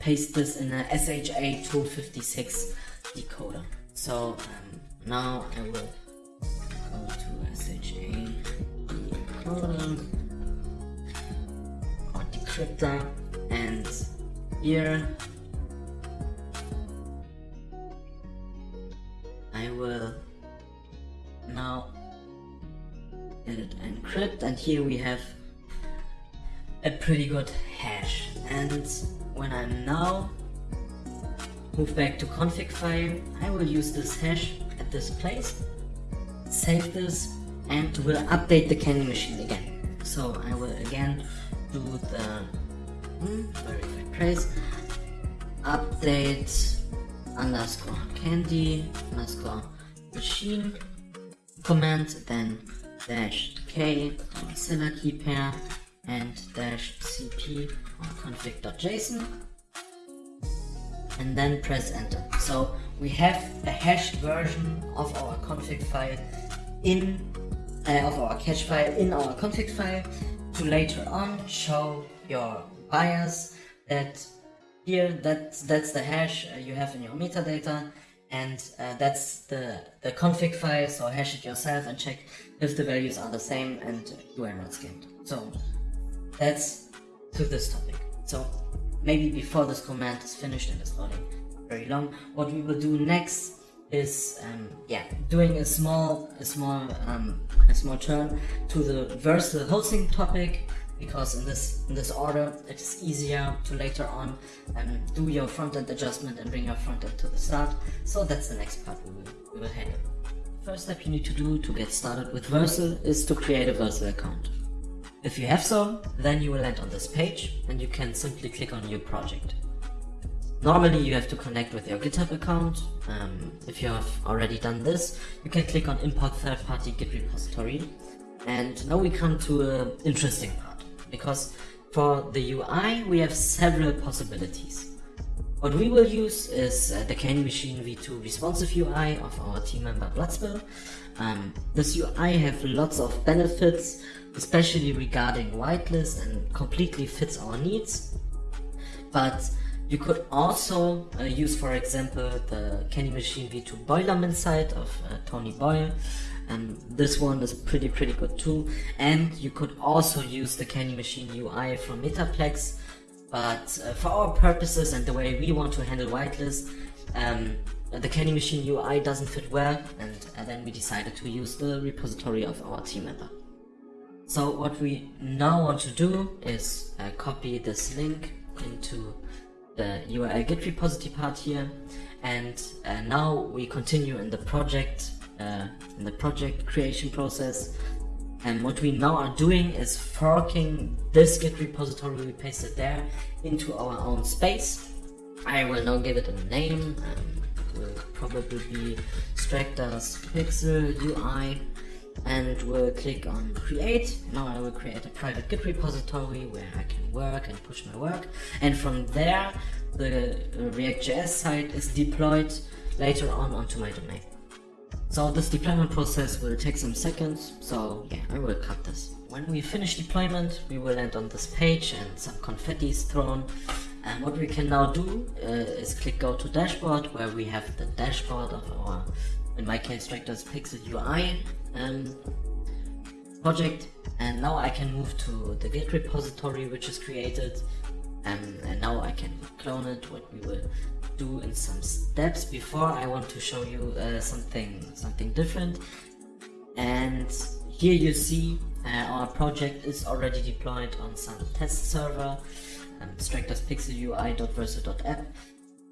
paste this in a SHA-256 decoder. So um, now I will go to SHA decoder or decryptor and here I will now edit encrypt and here we have a pretty good hash and when I'm now move back to config file I will use this hash at this place save this and will update the candy machine again. So I will again do the hmm, verify trace update underscore candy underscore machine command then dash k seller key pair and dash cp config.json and then press enter. So we have a hashed version of our config file in uh, of our cache file in our config file to later on show your buyers that here that's that's the hash uh, you have in your metadata and uh, that's the the config file so hash it yourself and check if the values are the same and you are not skinned so that's to this topic. So maybe before this command is finished and is loading very long what we will do next is um, yeah doing a small a small um, a small turn to the Vercel hosting topic because in this in this order it is easier to later on um, do your front-end adjustment and bring your front-end to the start. So that's the next part we will, we will handle. First step you need to do to get started with Vercel is to create a Vercel account if you have so then you will land on this page and you can simply click on new project Normally you have to connect with your GitHub account. Um, if you have already done this, you can click on import third-party Git repository. And now we come to an interesting part, because for the UI we have several possibilities. What we will use is uh, the Candy Machine v2 responsive UI of our team member Bloodspill. Um, this UI have lots of benefits, especially regarding whitelist and completely fits our needs. But you could also uh, use, for example, the Candy Machine V2 Boilerman site of uh, Tony Boyle. And this one is pretty, pretty good too. And you could also use the Candy Machine UI from Metaplex. But uh, for our purposes and the way we want to handle whitelist, um, the Candy Machine UI doesn't fit well. And uh, then we decided to use the repository of our team member. So what we now want to do is uh, copy this link into the URL git repository part here. And uh, now we continue in the project uh, in the project creation process. And what we now are doing is forking this git repository we pasted there into our own space. I will now give it a name um, will probably be Stractors Pixel UI and we'll click on create. Now I will create a private Git repository where I can work and push my work. And from there, the React.js site is deployed later on onto my domain. So this deployment process will take some seconds, so yeah, I will cut this. When we finish deployment, we will land on this page and some confetti is thrown. And what we can now do uh, is click go to dashboard where we have the dashboard of our, in my case, Stractors Pixel UI um, project and now I can move to the git repository which is created um, and now I can clone it what we will do in some steps. Before I want to show you uh, something something different. And here you see uh, our project is already deployed on some test server um, Stractors pixel UI.vercel.app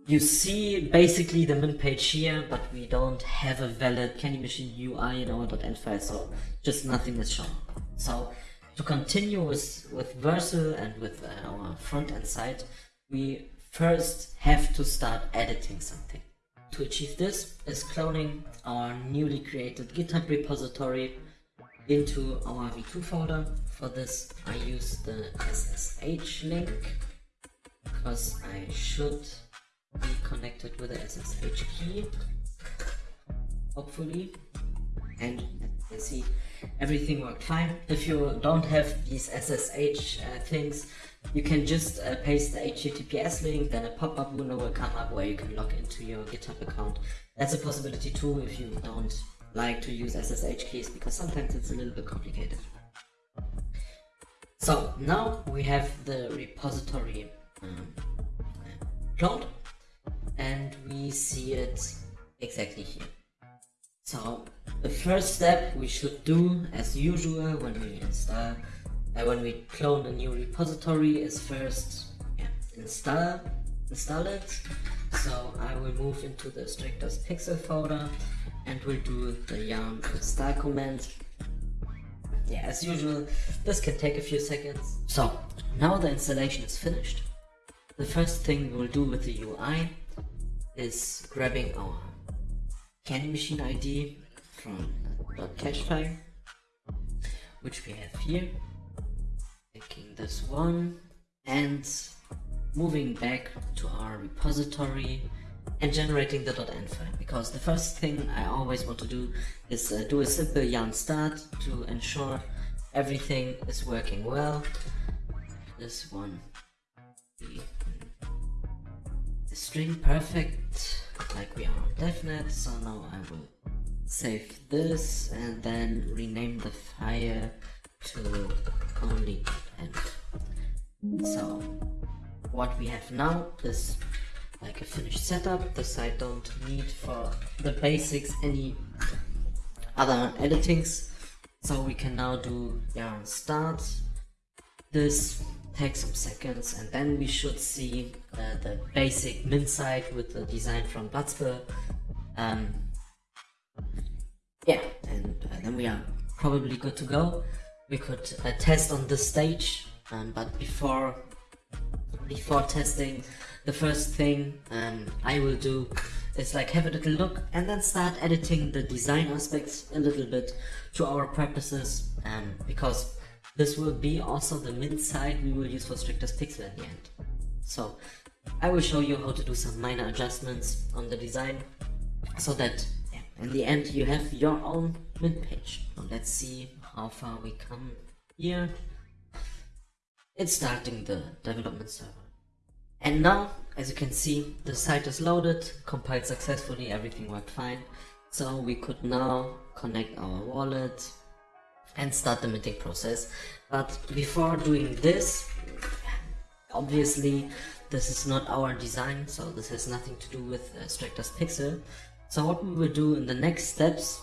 you see basically the min page here, but we don't have a valid Candy Machine UI in our .env file, so just nothing is shown. So to continue with, with Vercel and with our front-end side, we first have to start editing something. To achieve this is cloning our newly created GitHub repository into our v2 folder. For this I use the SSH link because I should connected with the SSH key, hopefully. And you see, everything worked fine. If you don't have these SSH uh, things, you can just uh, paste the HTTPS link, then a pop-up window will come up where you can log into your GitHub account. That's a possibility too if you don't like to use SSH keys because sometimes it's a little bit complicated. So now we have the repository um, cloned and we see it exactly here. So the first step we should do as usual when we install uh, when we clone a new repository is first yeah, install install it. So I will move into the Stractors pixel folder and we'll do the yarn install command. Yeah, as usual, this can take a few seconds. So now the installation is finished. The first thing we'll do with the UI is grabbing our candy machine ID from the cache file, which we have here, taking this one and moving back to our repository and generating the .env file. Because the first thing I always want to do is uh, do a simple yarn start to ensure everything is working well. This one string perfect like we are on. So now I will save this and then rename the file to only end. So what we have now is like a finished setup. This I don't need for the basics any other editings. So we can now do yarn start. This takes some seconds and then we should see uh, the basic min site with the design from Platzbe. Um, yeah, and uh, then we are probably good to go. We could uh, test on this stage, um, but before before testing, the first thing um, I will do is like have a little look and then start editing the design aspects a little bit to our purposes um, because this will be also the min site we will use for Stractors Pixel at the end. So I will show you how to do some minor adjustments on the design so that in the end you have your own min page. Now let's see how far we come here. It's starting the development server. And now, as you can see, the site is loaded, compiled successfully, everything worked fine. So we could now connect our wallet and start the minting process. But before doing this, obviously this is not our design, so this has nothing to do with uh, Stractors Pixel. So what we will do in the next steps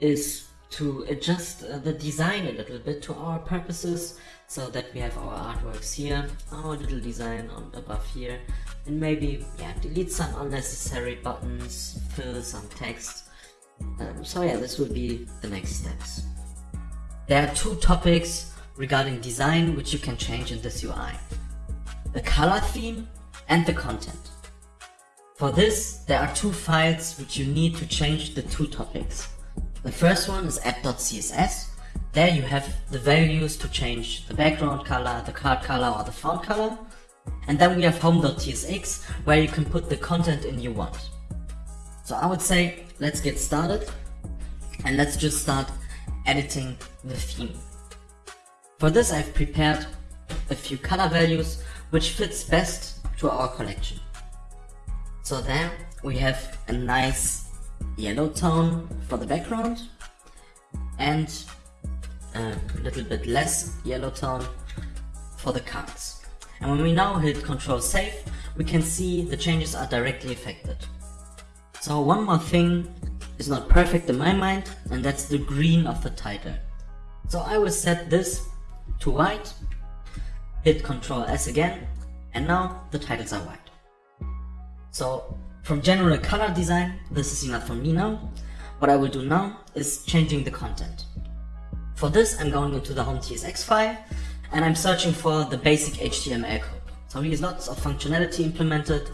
is to adjust uh, the design a little bit to our purposes so that we have our artworks here, our little design on above here, and maybe yeah, delete some unnecessary buttons, fill some text. Um, so yeah, this will be the next steps. There are two topics regarding design which you can change in this UI. The color theme and the content. For this, there are two files which you need to change the two topics. The first one is app.css. There you have the values to change the background color, the card color or the font color. And then we have home.tsx where you can put the content in you want. So I would say let's get started and let's just start editing the theme. For this I've prepared a few color values which fits best to our collection. So there we have a nice yellow tone for the background and a little bit less yellow tone for the cards. And when we now hit Ctrl Save, we can see the changes are directly affected. So one more thing is not perfect in my mind, and that's the green of the title. So I will set this to white, hit Ctrl S again, and now the titles are white. So from general color design, this is enough for me now. What I will do now is changing the content. For this, I'm going into the home TSX file and I'm searching for the basic HTML code. So here's lots of functionality implemented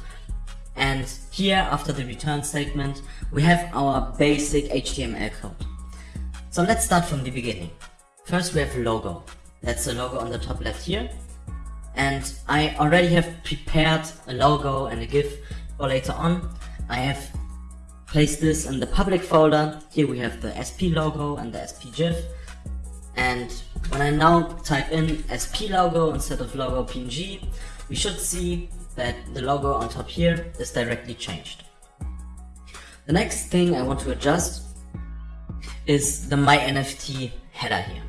and here after the return statement, we have our basic HTML code. So let's start from the beginning. First we have a logo. That's the logo on the top left here. And I already have prepared a logo and a GIF for later on. I have placed this in the public folder. Here we have the SP logo and the SP GIF. And when I now type in SP logo instead of logo PNG, we should see that the logo on top here is directly changed. The next thing I want to adjust is the My NFT header here.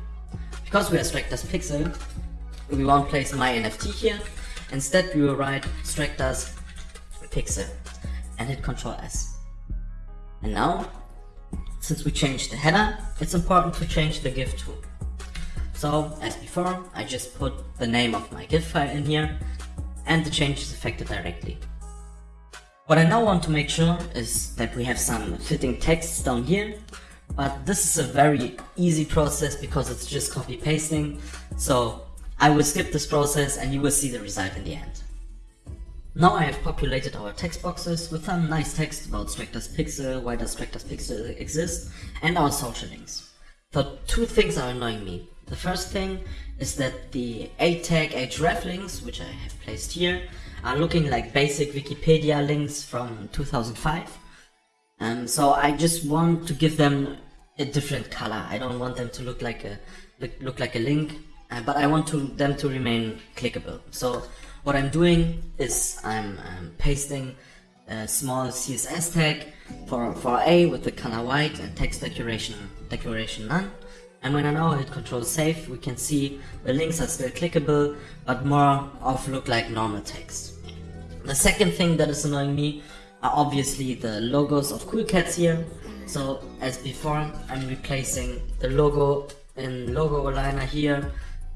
Because we are Stractors Pixel, we won't place My NFT here. Instead, we will write Stractors Pixel and hit Ctrl S. And now, since we changed the header, it's important to change the GIF too. So, as before, I just put the name of my GIF file in here and the change is affected directly. What I now want to make sure is that we have some fitting texts down here, but this is a very easy process because it's just copy pasting, so I will skip this process and you will see the result in the end. Now I have populated our text boxes with some nice text about Stractors Pixel, why does Stractors Pixel exist, and our social links. But two things are annoying me. The first thing is that the A tag href links, which I have placed here, are looking like basic Wikipedia links from 2005. Um, so I just want to give them a different color. I don't want them to look like a look, look like a link, uh, but I want to, them to remain clickable. So what I'm doing is I'm, I'm pasting a small CSS tag for, for A with the color white and text decoration, decoration none. And when I now hit Control Save, we can see the links are still clickable, but more of look like normal text. The second thing that is annoying me are obviously the logos of Cool Cats here. So as before, I'm replacing the logo in logo aligner here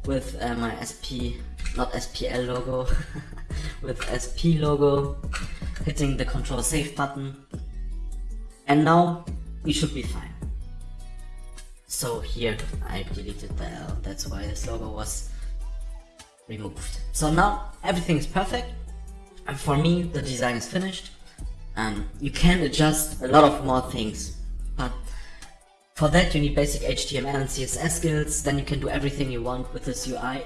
with uh, my SP, not SPL logo, with SP logo, hitting the control save button. And now we should be fine. So here I deleted the L, that's why this logo was removed. So now everything is perfect. And for me, the design is finished. Um, you can adjust a lot of more things, but for that you need basic HTML and CSS skills, then you can do everything you want with this UI.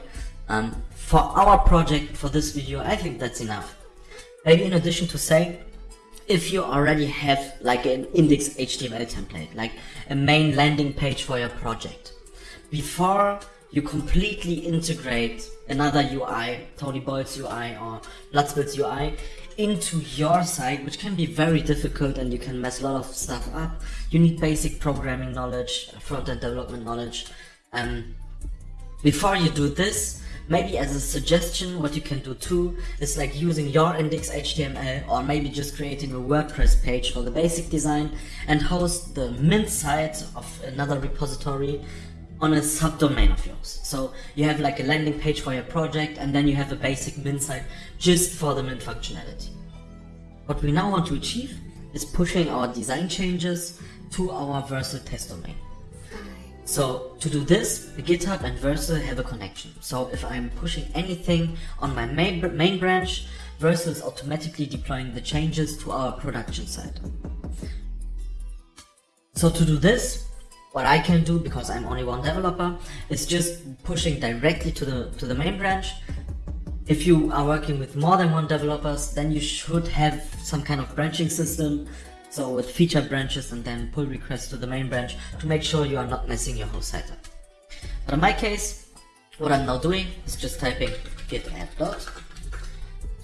Um, for our project, for this video, I think that's enough. Maybe in addition to say, if you already have like an index HTML template, like a main landing page for your project, before you completely integrate another UI, Tony Boyle's UI or Bloodspill's UI, into your site, which can be very difficult and you can mess a lot of stuff up. You need basic programming knowledge, front-end development knowledge. Um, before you do this, maybe as a suggestion, what you can do too is like using your index HTML or maybe just creating a WordPress page for the basic design and host the mint site of another repository on a subdomain of yours. So you have like a landing page for your project and then you have a basic mint site just for the mint functionality. What we now want to achieve is pushing our design changes to our Vercel test domain. So to do this, GitHub and Vercel have a connection. So if I'm pushing anything on my main, main branch, Vercel is automatically deploying the changes to our production site. So to do this, what I can do, because I'm only one developer, is just pushing directly to the, to the main branch. If you are working with more than one developers, then you should have some kind of branching system. So with feature branches and then pull requests to the main branch to make sure you are not messing your whole setup. But in my case, what I'm now doing is just typing git add dot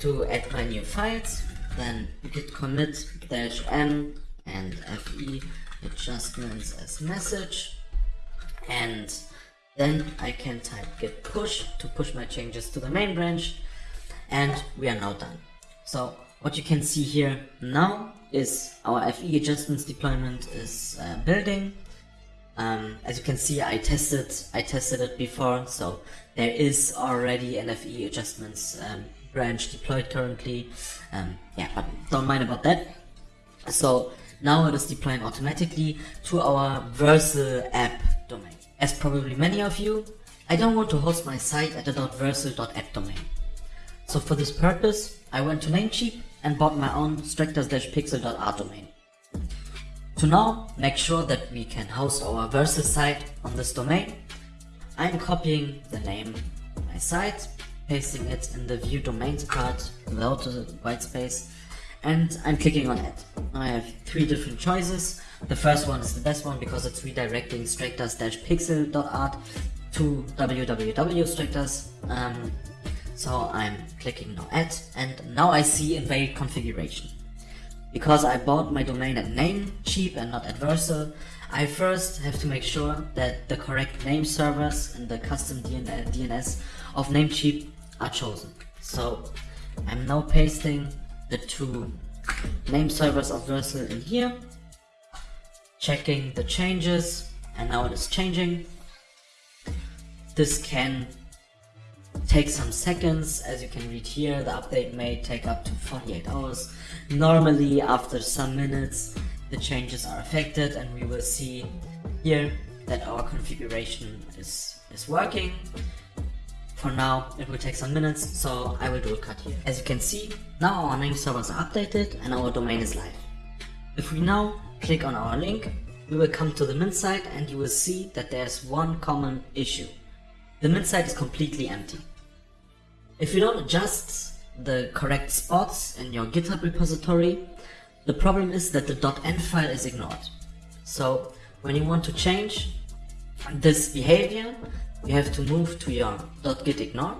to add my new files, then git commit dash m and fe adjustments as message and then I can type git push to push my changes to the main branch and we are now done. So what you can see here now is our FE adjustments deployment is uh, building. Um, as you can see, I tested I tested it before, so there is already an FE adjustments um, branch deployed currently. Um, yeah, but don't mind about that. So now it is deploying automatically to our Vercel app domain. As probably many of you, I don't want to host my site at the .vercel.app domain. So for this purpose, I went to Namecheap and bought my own stractor-pixel.art domain. To now make sure that we can host our Vercel site on this domain, I'm copying the name of my site, pasting it in the view domains part without the white space, and I'm clicking on it. I have three different choices. The first one is the best one because it's redirecting stractors-pixel.art to www.stractors. Um, so I'm clicking now add and now I see invade configuration. Because I bought my domain at Namecheap and not at Vercel, I first have to make sure that the correct name servers and the custom DNS of Namecheap are chosen. So I'm now pasting the two name servers of Vercel in here, checking the changes, and now it is changing. This can take some seconds, as you can read here, the update may take up to 48 hours. Normally, after some minutes, the changes are affected and we will see here that our configuration is, is working. For now, it will take some minutes, so I will do a cut here. As you can see, now our name servers are updated and our domain is live. If we now click on our link, we will come to the mint site and you will see that there's one common issue. The mint site is completely empty. If you don't adjust the correct spots in your GitHub repository, the problem is that the .env file is ignored. So when you want to change this behavior, you have to move to your .gitignore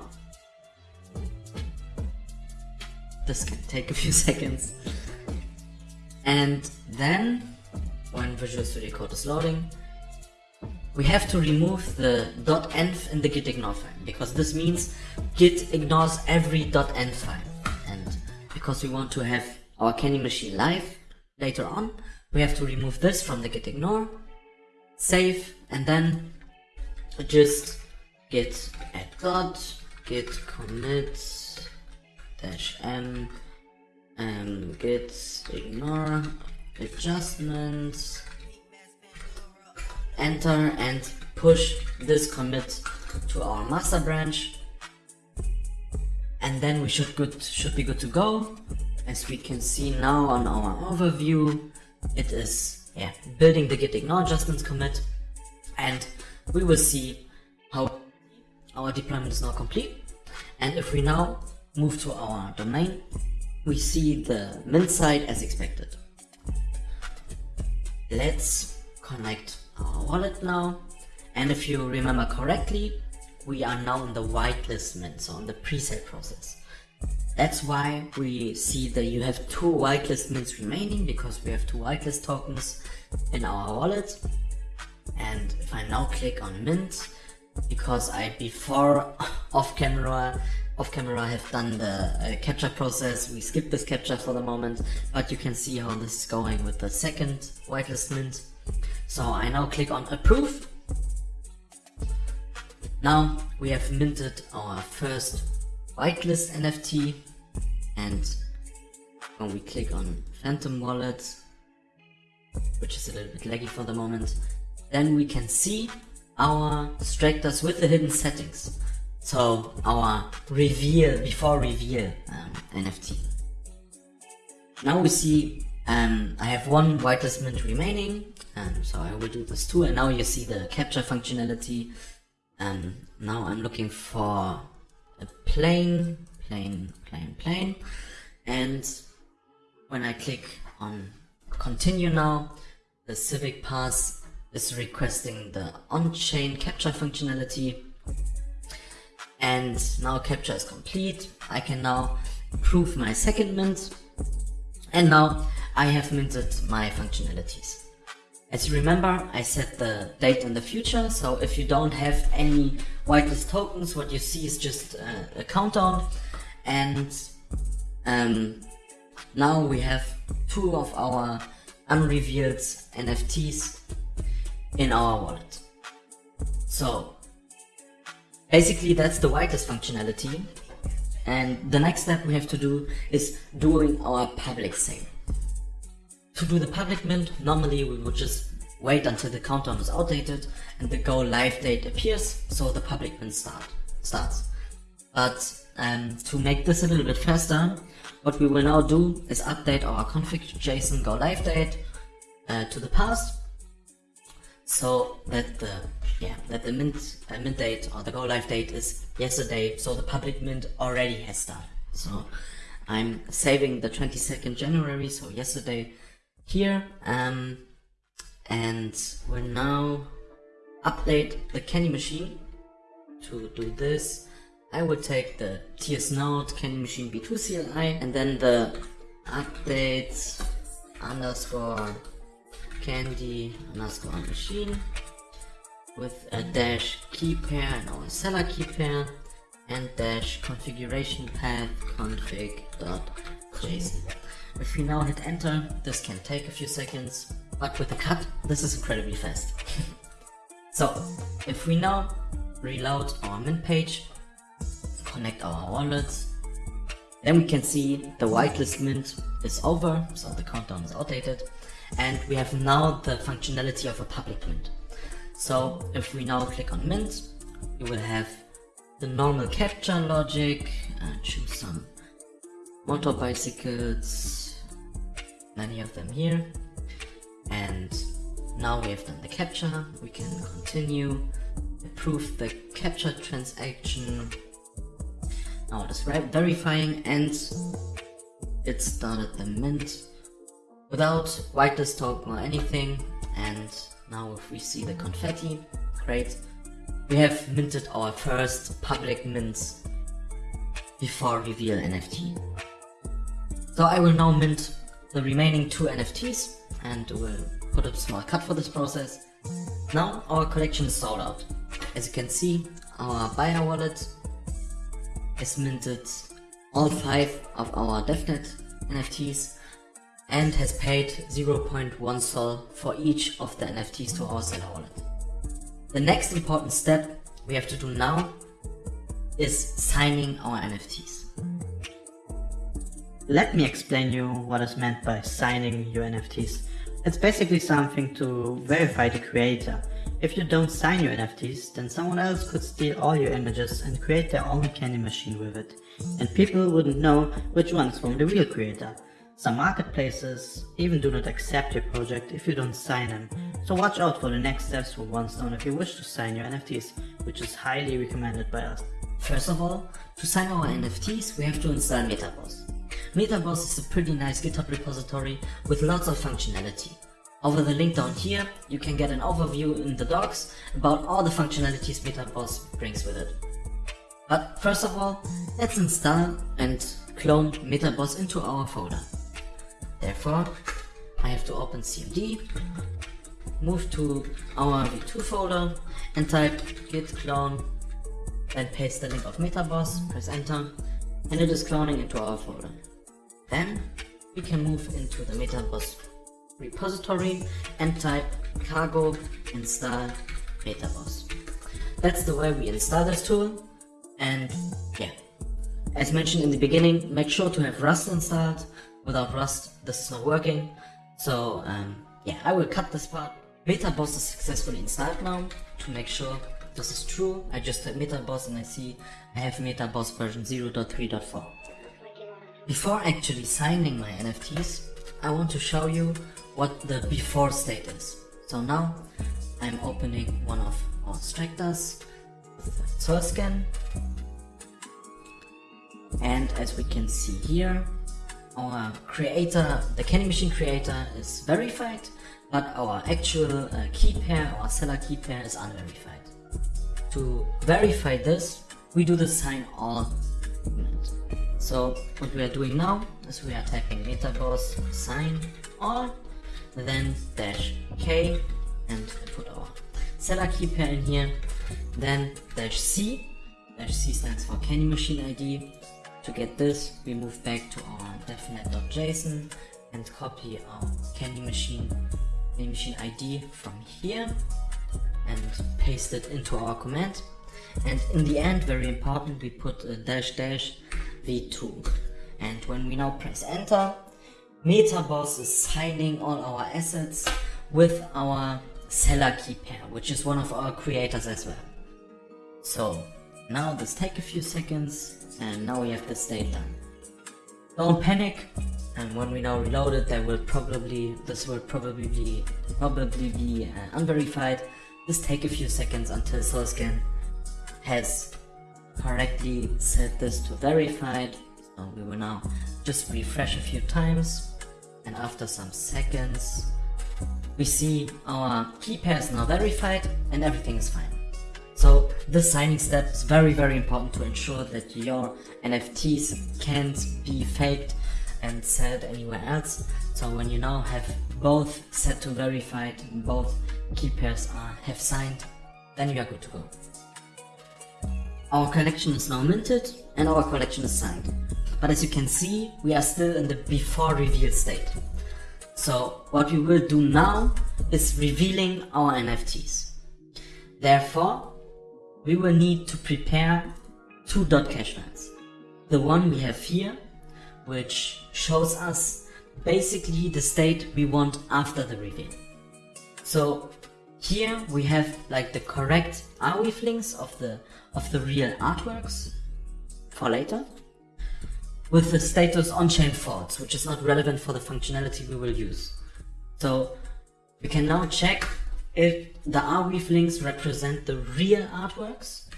This can take a few seconds. And then, when Visual Studio Code is loading, we have to remove the .env in the gitignore file because this means git ignores every .env file. And because we want to have our candy machine live later on we have to remove this from the gitignore save and then just git add git commit dash m and git ignore adjustments enter and push this commit to our master branch. And then we should good should be good to go. As we can see now on our overview it is yeah building the git ignore adjustments commit. And we will see how our deployment is now complete. And if we now move to our domain we see the mint site as expected. Let's connect our wallet now. And if you remember correctly we are now in the whitelist mint so in the pre-sale process. That's why we see that you have two whitelist mints remaining because we have two whitelist tokens in our wallet. And if I now click on mint because I before off camera off camera have done the uh, captcha process we skip this captcha for the moment but you can see how this is going with the second whitelist mint so I now click on approve. Now we have minted our first whitelist NFT and when we click on Phantom Wallet, which is a little bit laggy for the moment, then we can see our Stractors with the hidden settings. So our reveal, before reveal um, NFT. Now we see um, I have one whitelist mint remaining um, so I will do this too. And now you see the captcha functionality. And now I'm looking for a plane plane plane plane and when I click on continue now the Civic Pass is requesting the on-chain captcha functionality. And now captcha is complete. I can now approve my second mint. And now I have minted my functionalities as you remember, I set the date in the future, so if you don't have any whitelist tokens, what you see is just a, a countdown. And um, now we have two of our unrevealed NFTs in our wallet. So basically that's the whitelist functionality. And the next step we have to do is doing our public sale. To do the public mint, normally we would just wait until the countdown is outdated and the go live date appears, so the public mint start starts. But um, to make this a little bit faster, what we will now do is update our config.json go live date uh, to the past, so that the yeah that the mint uh, mint date or the go live date is yesterday, so the public mint already has started. So I'm saving the 22nd January, so yesterday here um, and we'll now update the candy machine to do this I will take the TS node candy machine v2 CLI and then the update underscore candy underscore machine with a dash key pair and our seller key pair and dash configuration path config.json. If we now hit enter, this can take a few seconds, but with the cut, this is incredibly fast. so, if we now reload our mint page, connect our wallets, then we can see the whitelist mint is over, so the countdown is outdated, and we have now the functionality of a public mint. So if we now click on mint, we will have the normal captcha logic, uh, choose some motor bicycles, many of them here. And now we have done the captcha, we can continue, approve the captcha transaction. Now it is verifying and it started the mint without whitelist token or anything. And now if we see the confetti, great. We have minted our first public mint before reveal NFT. So I will now mint the remaining two NFTs and will put a small cut for this process. Now our collection is sold out. As you can see, our buyer wallet is minted all five of our DevNet NFTs and has paid 0.1 Sol for each of the NFTs to our seller wallet. The next important step we have to do now is signing our NFTs. Let me explain you what is meant by signing your NFTs. It's basically something to verify the creator. If you don't sign your NFTs, then someone else could steal all your images and create their own candy machine with it. And people wouldn't know which ones from the real creator. Some marketplaces even do not accept your project if you don't sign them. So watch out for the next steps for OneStone if you wish to sign your NFTs, which is highly recommended by us. First of all, to sign our NFTs, we have to install MetaBoss. MetaBoss is a pretty nice GitHub repository with lots of functionality. Over the link down here, you can get an overview in the docs about all the functionalities MetaBoss brings with it. But first of all, let's install and clone MetaBoss into our folder. Therefore, I have to open CMD, move to our v2 folder and type git clone, then paste the link of MetaBoss, press enter, and it is cloning into our folder. Then we can move into the MetaBoss repository and type cargo install MetaBoss. That's the way we install this tool and yeah. As mentioned in the beginning, make sure to have Rust installed Without Rust, this is not working. So um, yeah, I will cut this part. MetaBoss is successfully installed now. To make sure this is true, I just type MetaBoss and I see I have MetaBoss version 0.3.4. Before actually signing my NFTs, I want to show you what the before state is. So now I'm opening one of our Stractors, Solscan, and as we can see here, our creator, the Candy Machine creator is verified, but our actual uh, key pair, our seller key pair is unverified. To verify this, we do the sign all. So what we are doing now is we are typing metaboss sign all, then dash k, and put our seller key pair in here, then dash c, dash c stands for Candy Machine ID, to get this, we move back to our devnet.json and copy our candy machine, candy machine ID from here and paste it into our command. And in the end, very important, we put a dash dash v2. And when we now press enter, MetaBoss is signing all our assets with our seller key pair, which is one of our creators as well. So now this take a few seconds and now we have this done. Don't panic, and when we now reload it, there will probably this will probably be probably be uh, unverified. Just take a few seconds until Solscan has correctly set this to verified. So we will now just refresh a few times, and after some seconds, we see our key pair is now verified and everything is fine. So this signing step is very very important to ensure that your NFTs can't be faked and sold anywhere else. So when you now have both set to verified and both key pairs are have signed, then you are good to go. Our collection is now minted and our collection is signed. But as you can see, we are still in the before reveal state. So what we will do now is revealing our NFTs. Therefore, we will need to prepare two dot cache files. The one we have here, which shows us basically the state we want after the reveal. So here we have like the correct Arweave links of the of the real artworks for later with the status on-chain false, which is not relevant for the functionality we will use. So we can now check if the Arweave links represent the real artworks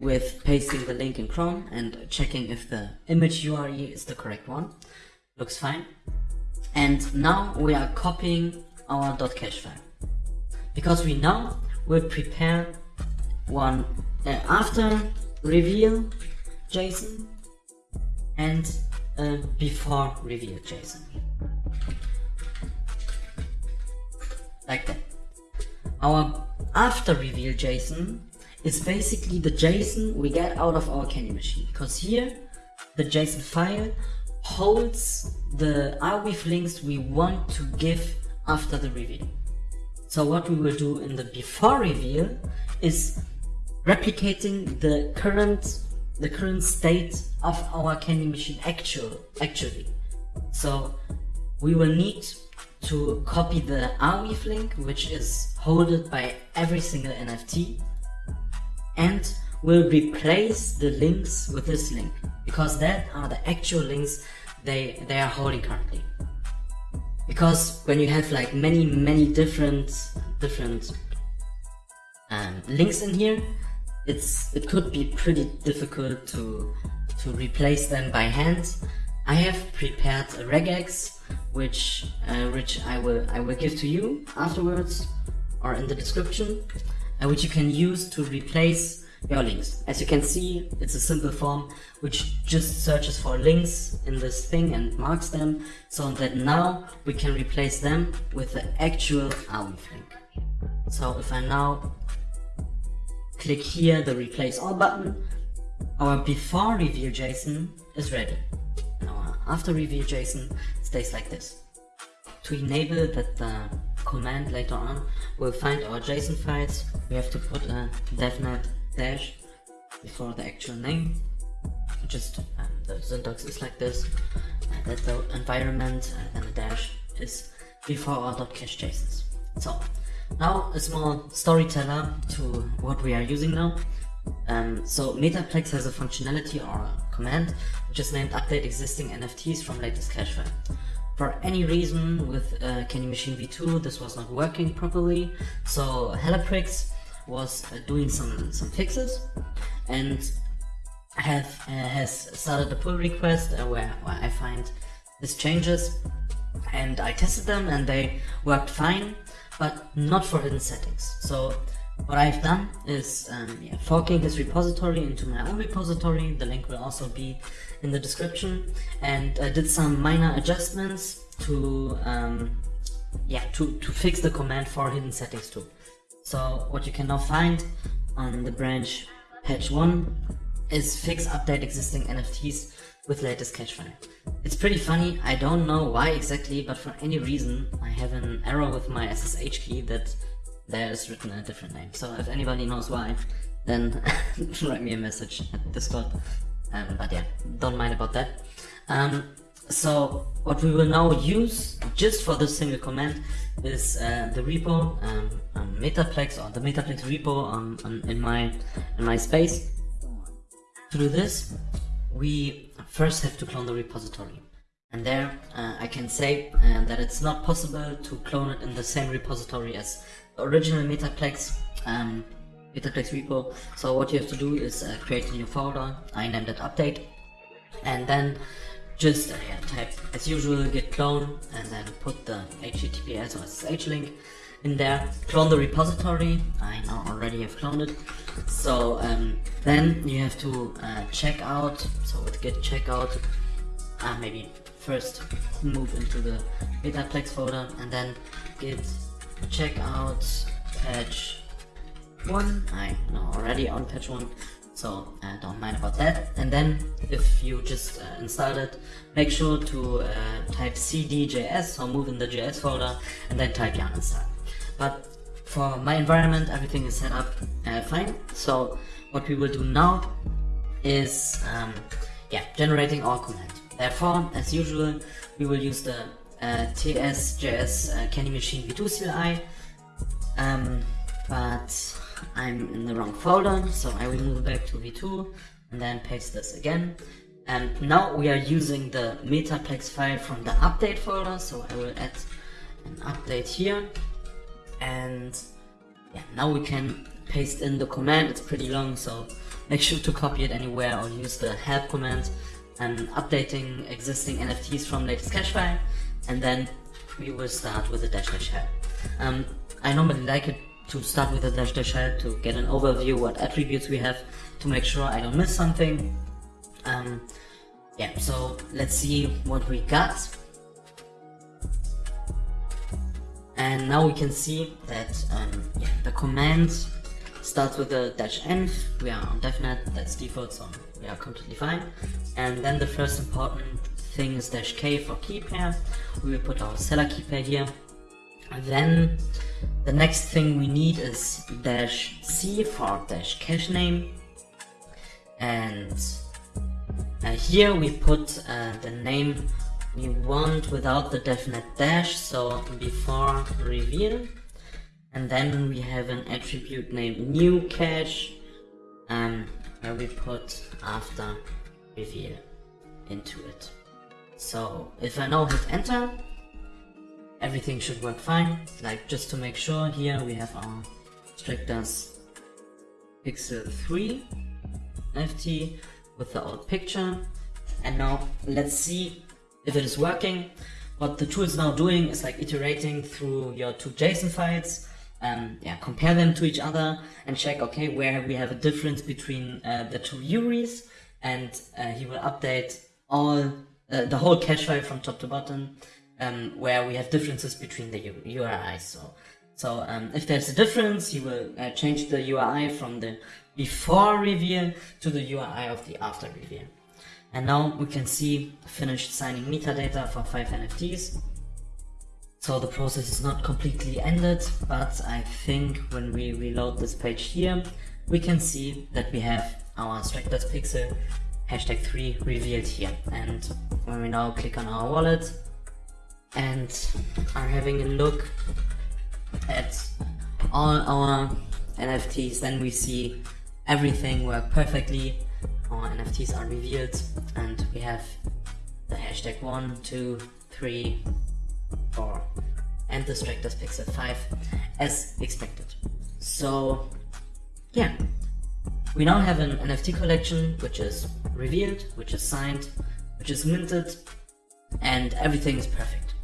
with pasting the link in Chrome and checking if the image URI is the correct one. Looks fine. And now we are copying our .cache file. Because we now will prepare one uh, after reveal JSON and uh, before reveal JSON. Like that. Our after reveal JSON is basically the JSON we get out of our Candy machine. Because here, the JSON file holds the Arweave links we want to give after the reveal. So what we will do in the before reveal is replicating the current the current state of our candy machine actual actually. So we will need to copy the Arweave link which is holded by every single NFT and we'll replace the links with this link because that are the actual links they they are holding currently because when you have like many many different different um, links in here it's it could be pretty difficult to to replace them by hand I have prepared a regex which uh, which I will I will give to you afterwards or in the description uh, which you can use to replace your links. As you can see, it's a simple form which just searches for links in this thing and marks them so that now we can replace them with the actual link. So if I now click here the replace all button, our before reveal JSON is ready. And our after reveal JSON stays like this. To enable that the command later on will find our JSON files, we have to put a devnet dash before the actual name. Just um, the syntax is like this. And that the environment and then the dash is before our dot .cache JSONs. So now a small storyteller to what we are using now. Um, so Metaplex has a functionality or a command which is named update existing NFTs from latest cache file. For any reason with uh, Candy Machine v2 this was not working properly, so Helloprix was uh, doing some some fixes and have uh, has started a pull request uh, where, where I find these changes and I tested them and they worked fine but not for hidden settings. So what I've done is um, yeah, forking this repository into my own repository, the link will also be in the description, and I did some minor adjustments to um, yeah to, to fix the command for hidden settings too. So what you can now find on the branch patch 1 is fix update existing NFTs with latest cache file. It's pretty funny, I don't know why exactly, but for any reason I have an error with my SSH key that there is written a different name. So if anybody knows why, then write me a message at Discord. Um, but yeah, don't mind about that. Um, so what we will now use just for this single command is uh, the repo um, um, Metaplex or the Metaplex repo um, in my in my space. Do this, we first have to clone the repository. And there uh, I can say uh, that it's not possible to clone it in the same repository as the original Metaplex um, Metaplex repo. So what you have to do is uh, create a new folder. I named it update, and then just uh, type as usual git clone and then put the https or ssh link in there clone the repository. I already have cloned it. So um, then you have to uh, check out so with git checkout uh, maybe first move into the metaplex folder and then git checkout patch 1 i know already on patch 1 so uh, don't mind about that. And then if you just uh, install it make sure to uh, type cd.js or move in the js folder and then type yarn install but for my environment everything is set up uh, fine so what we will do now is um, yeah generating our command therefore as usual we will use the uh, ts.js uh, candy machine v2 CLI um, but I'm in the wrong folder, so I will move back to v2 and then paste this again. And now we are using the metaplex file from the update folder, so I will add an update here. And yeah, now we can paste in the command, it's pretty long, so make sure to copy it anywhere or use the help command and updating existing NFTs from latest cache file. And then we will start with the dash dash help. Um, I normally like it to start with the dash dash help to get an overview what attributes we have to make sure I don't miss something. Um, yeah, so let's see what we got. And now we can see that um, yeah, the command starts with a dash env. We are on DevNet, that's default, so we are completely fine. And then the first important thing is dash k for key pair. We will put our seller key pair here. And then the next thing we need is dash c for dash cache name. And uh, here we put uh, the name we want without the devnet dash, so before reveal. And then we have an attribute named new cache, um, where we put after reveal into it. So if I now hit enter, everything should work fine. Like just to make sure, here we have our Stractors Pixel 3 NFT with the old picture. And now let's see if it is working. What the tool is now doing is like iterating through your two JSON files, um, yeah, compare them to each other and check, okay, where we have a difference between uh, the two URIs and uh, he will update all, uh, the whole cache file from top to bottom um, where we have differences between the URIs. So, so um, if there's a difference, he will uh, change the URI from the before reveal to the URI of the after reveal. And now we can see finished signing metadata for 5 NFTs. So the process is not completely ended, but I think when we reload this page here, we can see that we have our Stractors Pixel hashtag 3 revealed here. And when we now click on our wallet and are having a look at all our NFTs, then we see everything work perfectly. Our NFTs are revealed and we have the hashtag 1, 2, 3, 4 and the Stractors Pixel 5 as expected. So yeah, we now have an NFT collection which is revealed, which is signed, which is minted and everything is perfect.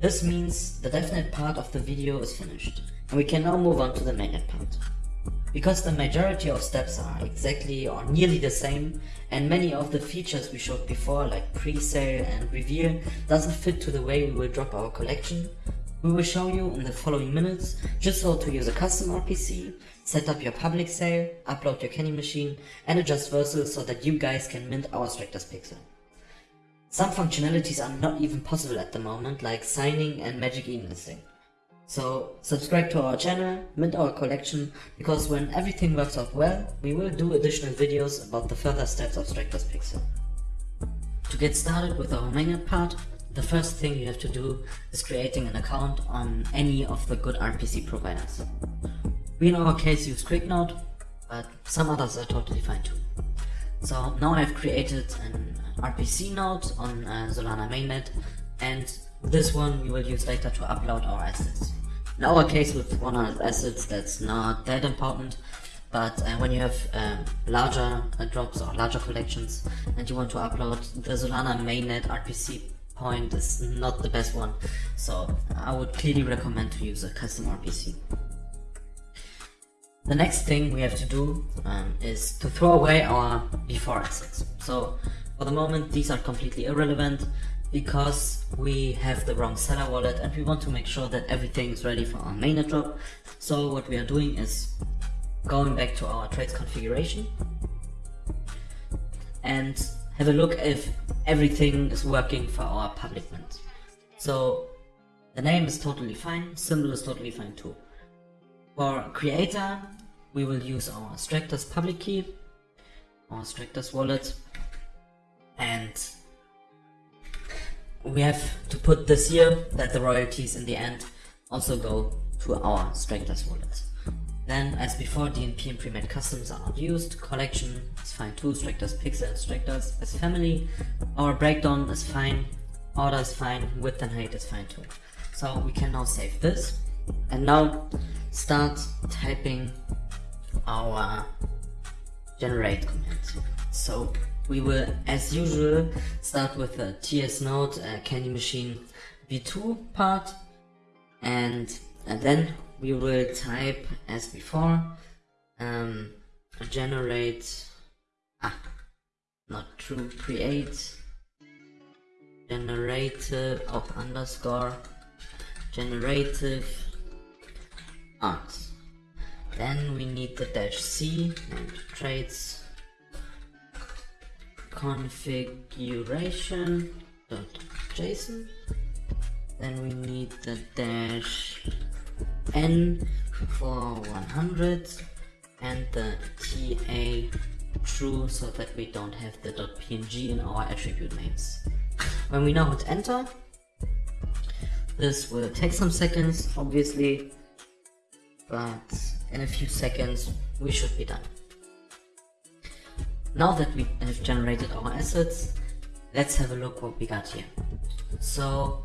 This means the DevNet part of the video is finished and we can now move on to the mainnet part. Because the majority of steps are exactly or nearly the same and many of the features we showed before like pre-sale and reveal doesn't fit to the way we will drop our collection, we will show you in the following minutes just how to use a custom RPC, set up your public sale, upload your Candy machine and adjust Vercel so that you guys can mint our Stractors Pixel. Some functionalities are not even possible at the moment like signing and magic e-listing. So subscribe to our channel, mint our collection, because when everything works out well, we will do additional videos about the further steps of Stractors Pixel. To get started with our mainnet part, the first thing you have to do is creating an account on any of the good RPC providers. We in our case use QuickNode, but some others are totally fine too. So now I've created an RPC node on uh, Solana mainnet and this one we will use later to upload our assets. In our case with 100 assets that's not that important, but uh, when you have um, larger uh, drops or larger collections and you want to upload, the Solana mainnet RPC point is not the best one, so I would clearly recommend to use a custom RPC. The next thing we have to do um, is to throw away our before assets. So for the moment these are completely irrelevant because we have the wrong seller wallet and we want to make sure that everything is ready for our mainnet drop. So what we are doing is going back to our traits configuration and have a look if everything is working for our public mint. So the name is totally fine, symbol is totally fine too. For creator, we will use our Stractors public key, our Stractors wallet, and we have to put this here that the royalties in the end also go to our Stractors wallet. Then, as before, DNP and pre-made customs are not used. Collection is fine too. Stractors Pixel and Stractors as family. Our breakdown is fine. Order is fine. Width and height is fine too. So we can now save this. And now start typing our generate command. So we will, as usual, start with the TS node uh, Candy Machine v2 part, and, and then we will type as before um, generate ah not true, create generative of underscore generative art. Then we need the dash C and traits configuration dot Then we need the dash N for 100 and the TA true so that we don't have the .png in our attribute names. When we now hit enter, this will take some seconds obviously, but in a few seconds we should be done. Now that we have generated our assets, let's have a look what we got here. So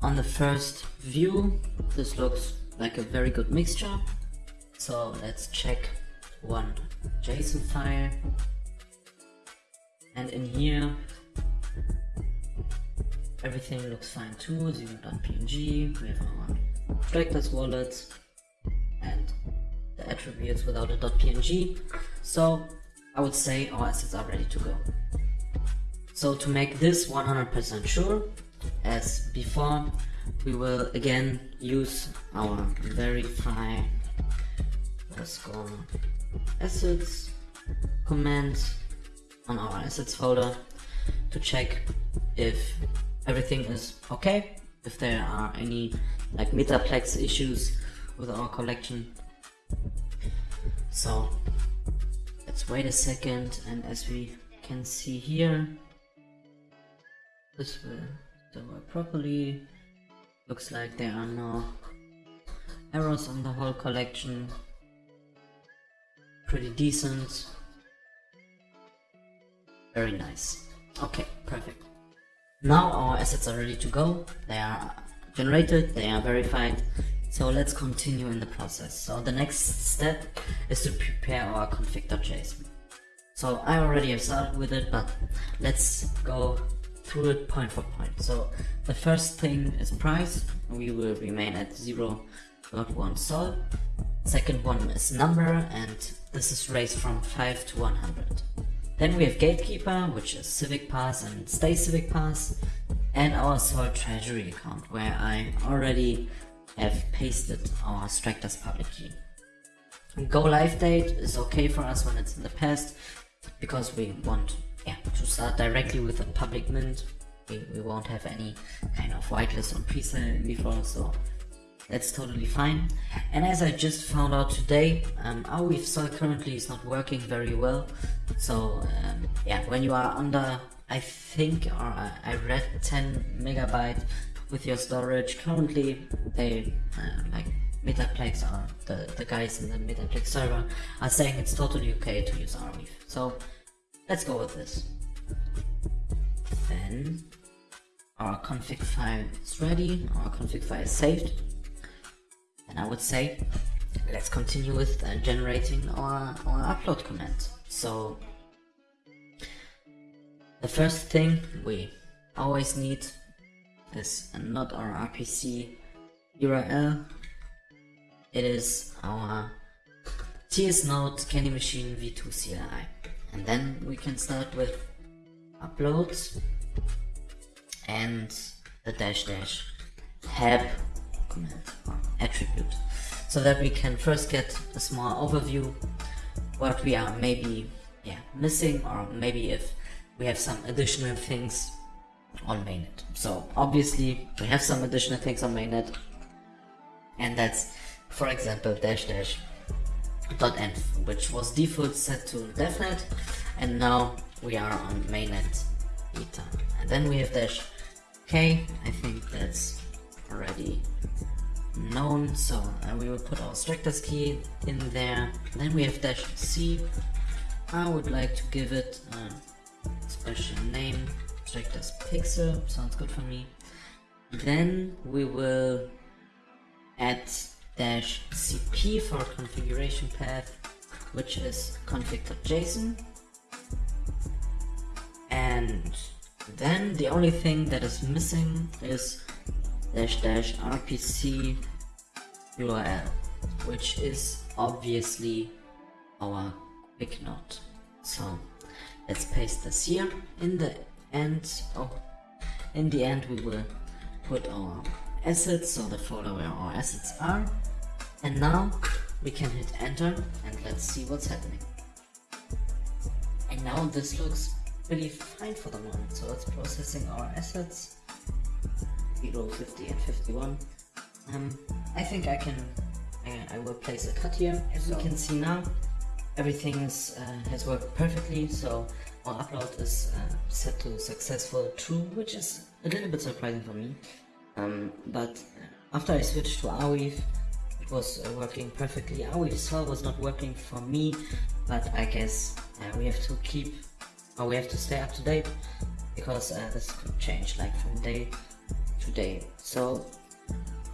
on the first view, this looks like a very good mixture. So let's check one JSON file. And in here, everything looks fine too, 0.png, we have our Stractors wallet and the attributes without a .png. So I would say our assets are ready to go. So to make this 100% sure, as before, we will again use our verify underscore assets command on our assets folder to check if everything is okay, if there are any like metaplex issues with our collection. So let's wait a second and as we can see here, this will work properly. Looks like there are no errors on the whole collection. Pretty decent. Very nice. Okay, perfect. Now our assets are ready to go. They are generated, they are verified. So let's continue in the process. So the next step is to prepare our config.json. So I already have started with it, but let's go through it point for point. So the first thing is price. We will remain at 0.1 sol. Second one is number and this is raised from 5 to 100. Then we have Gatekeeper, which is Civic Pass and Stay Civic Pass, and our Sol Treasury account, where I already have pasted our Stractors public key. Go live date is okay for us when it's in the past, because we want yeah, to start directly with a public mint. We, we won't have any kind of whitelist on presale before, so that's totally fine. And as I just found out today, um, Arweave currently is not working very well. So um, yeah, when you are under, I think, or I read 10 megabyte with your storage, currently they uh, like Metaplex or the, the guys in the Metaplex server are saying it's totally okay to use Arweave. So let's go with this. Then our config file is ready, our config file is saved. And I would say, let's continue with uh, generating our, our upload command. So, the first thing we always need is not our RPC URL. It is our TS Node Candy Machine v2 CLI. And then we can start with uploads and the dash dash help command attribute so that we can first get a small overview what we are maybe yeah missing or maybe if we have some additional things on mainnet. So obviously we have some additional things on mainnet. And that's for example dash dash dot env which was default set to devnet and now we are on mainnet beta and then we have dash k. I think that's already known. So we will put our Stractors key in there. Then we have dash c. I would like to give it a special name Stractors pixel sounds good for me then we will add dash cp for configuration path which is config.json and then the only thing that is missing is dash dash rpc URL, which is obviously our QuickNode. So let's paste this here. In the end, oh, in the end we will put our assets, so the folder where our assets are. And now we can hit enter and let's see what's happening. And now this looks really fine for the moment. So it's processing our assets. 0, 50 and 51. Um, I think I can, I, I, will place a cut here. As so. you can see now, everything is, uh, has worked perfectly. So upload is uh, set to successful true, which is a little bit surprising for me. Um, but after I switched to Arweave, it was uh, working perfectly. Arweave Sol was not working for me, but I guess uh, we have to keep, or we have to stay up to date, because uh, this could change like from day to day. So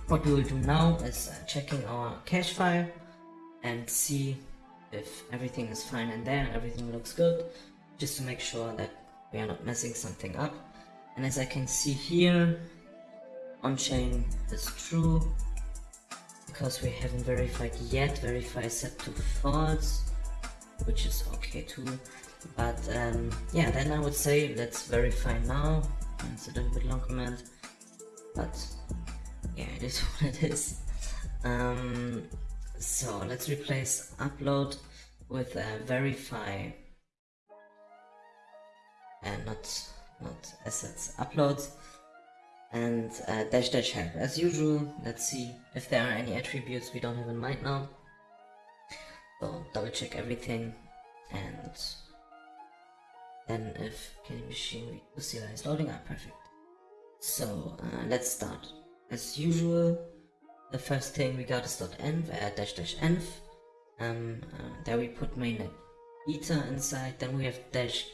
what we will do now is uh, checking our cache file and see if everything is fine in there and everything looks good, just to make sure that we are not messing something up. And as I can see here, on-chain is true, because we haven't verified yet, verify set to false, which is okay too. But um, yeah, then I would say let's verify now. It's a little bit long command, but yeah, it is what it is. Um, so let's replace upload with uh, verify and not not assets upload and uh, dash dash help as usual. Let's see if there are any attributes we don't have in mind now so double check everything. And then if Candy Machine CLI is loading. Up perfect. So uh, let's start. As usual the first thing we got is dot .env uh, dash dash env. Um, uh, there we put mainnet beta inside. Then we have dash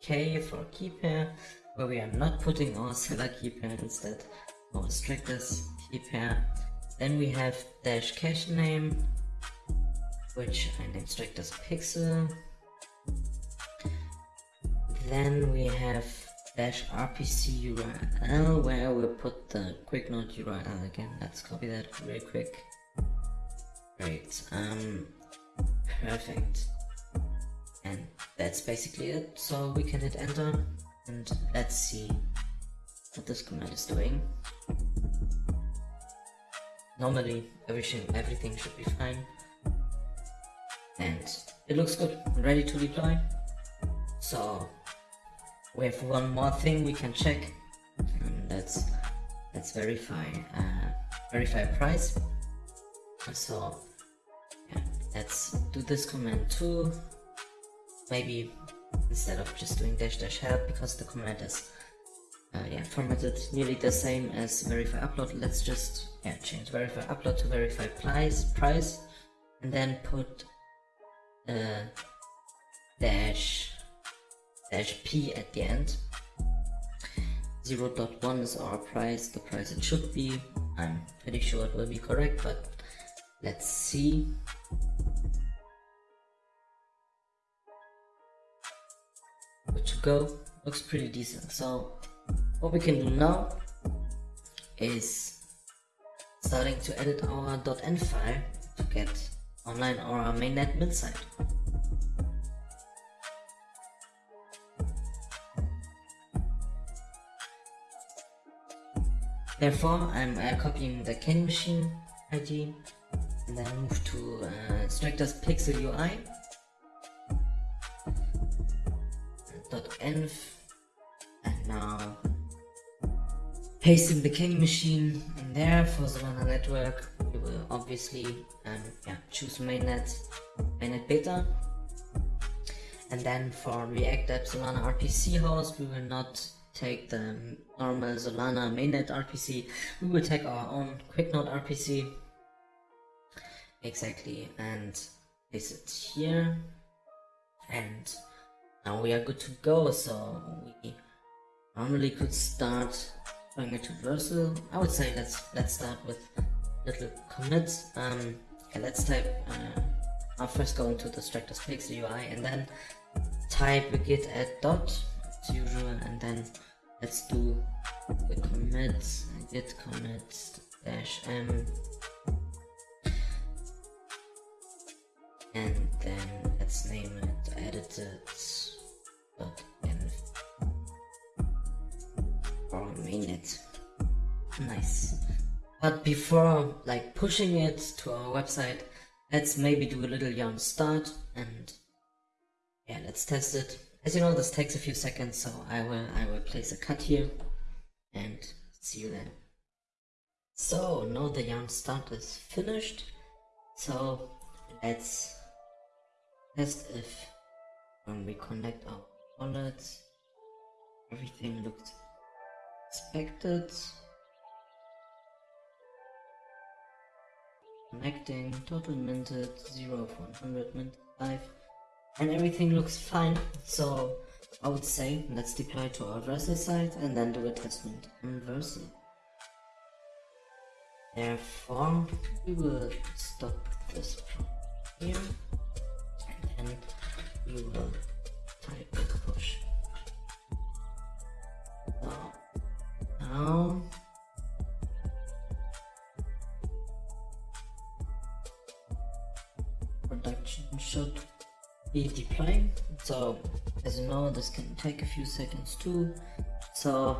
k for key pair where we are not putting our seller key pair instead our Stractors key pair then we have dash cache name which I named Stractors pixel. Then we have dash rpc url where we'll put the QuickNode url again. Let's copy that really quick. Great um perfect and that's basically it. So we can hit enter and let's see what this command is doing. Normally everything everything should be fine. And it looks good. Ready to deploy so we have one more thing we can check. And that's let's verify uh, verify price. So yeah, let's do this command too maybe instead of just doing dash dash help because the command is uh, yeah formatted nearly the same as verify upload let's just yeah change verify upload to verify price price and then put uh, dash dash p at the end. 0 0.1 is our price the price it should be. I'm pretty sure it will be correct but let's see good to go looks pretty decent. So what we can do now is starting to edit our .env file to get online our mainnet mid site Therefore, I'm uh, copying the Candy Machine ID and then move to uh, Stractors Pixel UI .env and now pasting the Candy Machine in there for Solana Network. We will obviously um, yeah, choose mainnet, mainnet beta. And then for React App Solana RPC host, we will not take the normal Solana mainnet RPC, we will take our own quicknode RPC. Exactly, and place it here. And now we are good to go, so we normally could start doing a traversal. I would say let's let's start with little commits. Um, okay, let's type. Uh, I'll first go into the Stractors Pixel UI and then type git add dot as usual, and then let's do the commits git commits dash m and then let's name it edited Oh, or green it. Nice. But before like pushing it to our website, let's maybe do a little yarn start and yeah, let's test it. As you know, this takes a few seconds, so I will I will place a cut here and see you then. So now the yarn start is finished. So let's test if when we connect our wallets everything looks expected. Connecting, total minted, 0 of 100, minted 5, and everything looks fine. So I would say let's deploy to our Vercel site and then do a test mint on Vercel. Therefore, we will stop this from here and then we will a push. Production should be deploying. So as you know, this can take a few seconds too. So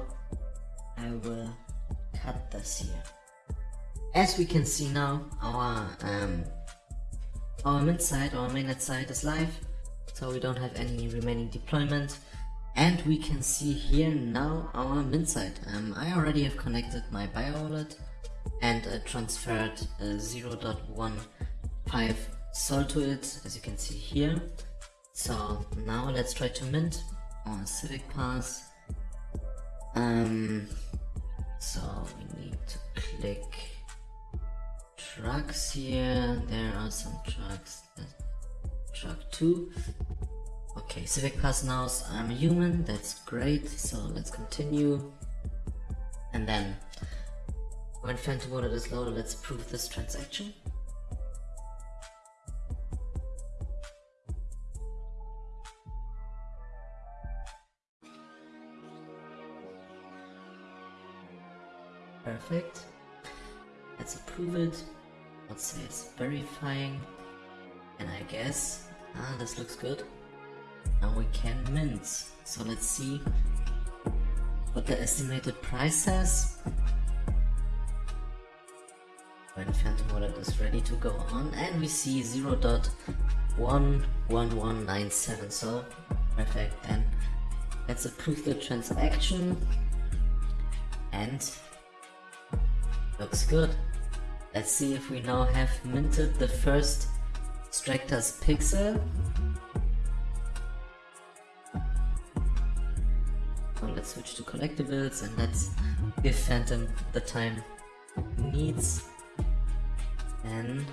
I will cut this here. As we can see now, our um, our mint site, our mainnet site is live, so we don't have any remaining deployment. And we can see here now our mint site. Um, I already have connected my bio wallet and uh, transferred uh, 0.15 sol to it, as you can see here. So now let's try to mint our Civic Pass. Um, so we need to click trucks here. There are some trucks. Truck 2. Okay, Civic Pass knows I'm a human. That's great. So let's continue. And then when Phantom Wallet is loaded, let's prove this transaction. Perfect. Let's approve it. Let's say it's verifying. And I guess, ah, this looks good. Now we can mint. So let's see what the estimated price says. When Phantom Wallet is ready to go on and we see 0 0.11197 so perfect then let's approve the transaction and looks good let's see if we now have minted the first Stractors pixel so let's switch to collectibles and let's give Phantom the time needs and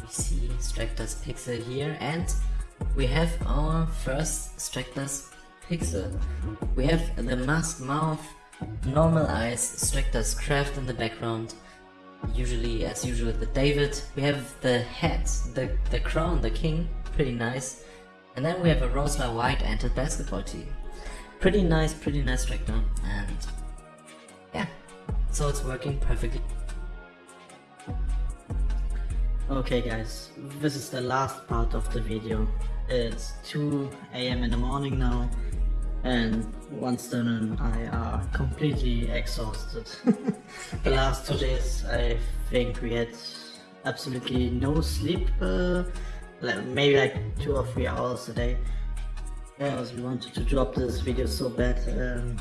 we see Stractors pixel here and we have our first Stractors pixel. We have the mask mouth, normal eyes, Stractors craft in the background. Usually, as usual, the David. We have the hat, the, the crown, the king, pretty nice. And then we have a Rosler white anted basketball team. Pretty nice, pretty nice Stractor. And yeah, so it's working perfectly. Okay guys, this is the last part of the video. It's 2 am in the morning now and Winston and I are completely exhausted. the last two days I think we had absolutely no sleep, uh, like maybe like 2 or 3 hours a day. Because we wanted to drop this video so bad. Um,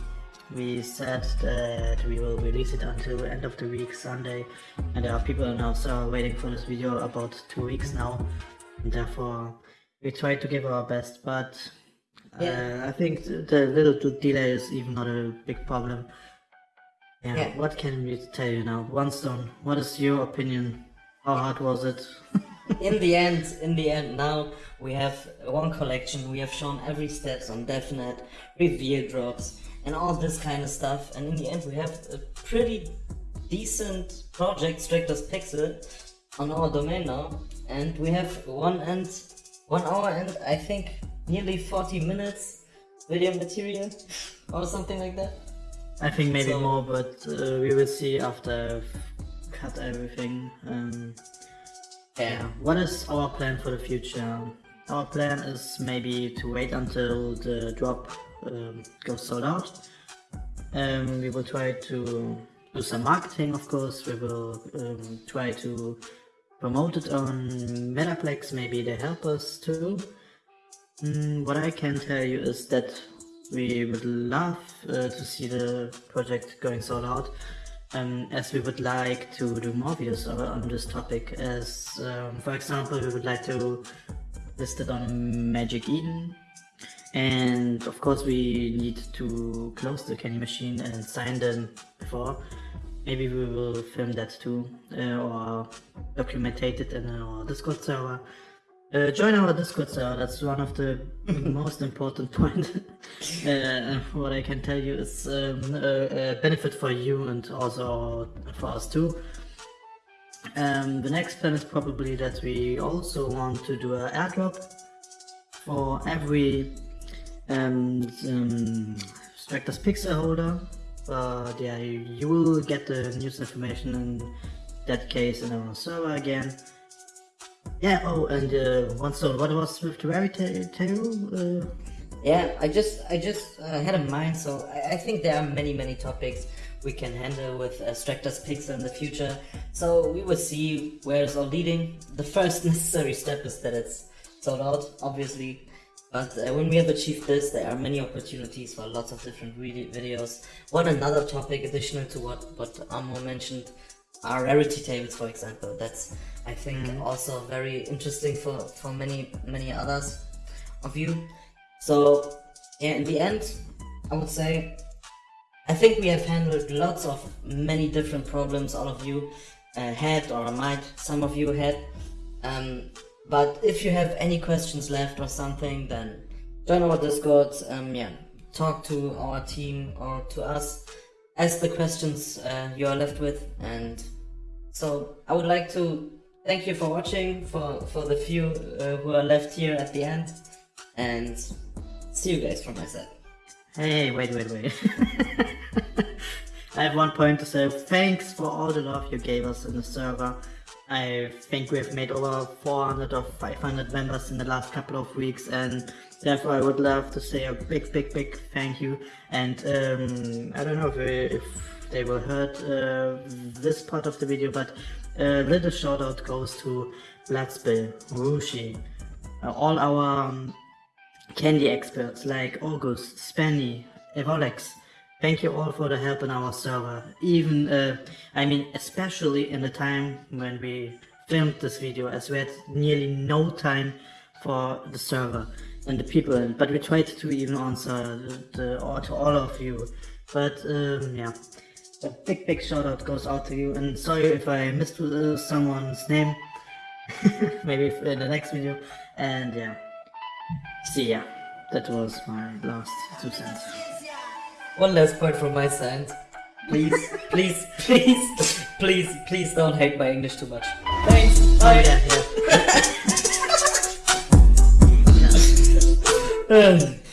we said that we will release it until the end of the week Sunday and there are people now still waiting for this video about two weeks now and therefore we try to give our best but uh, Yeah. I think the little delay is even not a big problem yeah, Yeah. what can we tell you now Winston what is your opinion how hard was it in the end, in the end, now we have one collection. We have shown every steps on DevNet, reveal drops, and all this kind of stuff. And in the end, we have a pretty decent project, Stractors Pixel, on our domain now. And we have one and one hour and I think nearly 40 minutes video material or something like that. I think maybe So- more, but uh, we will see after I've cut everything. Um, yeah. What is our plan for the future? Our plan is maybe to wait until the drop um, goes sold out, Um, we will try to do some marketing, of course. We will um, try to promote it on Metaplex. Maybe they help us too. Mm, what I can tell you is that we would love uh, to see the project going sold out. Um, as we would like to do more videos on this topic as um, for example we would like to list it on Magic Eden. And of course we need to close the candy machine and sign them before. Maybe we will film that too uh, or documentate it in our discord server uh, join our discord server that's one of the most important points uh, what i can tell you is um, a, a, benefit for you and also for us too um, the next plan is probably that we also want to do an airdrop for every um, um, Stractors Pixel holder. Uh, yeah, you will get the news information in that case in our server again. Yeah, oh, and uh, Winston, what was with the rarity tale? Uh, yeah, I just I just uh, had in mind, so I, I, think there are many, many topics we can handle with uh, Pixel in the future. So we will see where it's all leading. The first necessary step is that it's sold out, obviously. But uh, when we have achieved this, there are many opportunities for lots of different videos. One another topic additional to what, what Amor mentioned are rarity tables, for example. That's, I think, mm. also very interesting for, for many, many others of you. So, yeah, in the end, I would say, I think we have handled lots of many different problems all of you uh, had or might, some of you had. Um, but if you have any questions left or something, then join our Discord. Um, yeah, talk to our team or to us. Ask the questions uh, you are left with, and so I would like to thank you for watching. For for the few uh, who are left here at the end, and see you guys from my side. Hey, wait, wait, wait. I have one point to say. Thanks for all the love you gave us in the server. I think we've made over 400 or 500 members in the last couple of weeks and therefore I would love to say a big big big thank you and um, I don't know if, if they will heard uh, this part of the video but a little shout out goes to Bloodspill, Rushi, uh, all our um, candy experts like August, Spenny, Evolex, Thank you all for the help in our server. Even, uh, I mean, especially in the time when we filmed this video, as we had nearly no time for the server and the people. But we tried to even answer the, the, to all of you. But um, yeah, a big, big shout out goes out to you. And sorry if I missed uh, someone's name. Maybe in the next video. And yeah, see ya. That was my last two cents. One last point from my side. Please, please, please, please, please don't hate my English too much. Thanks. Bye. Oh, yeah, yeah.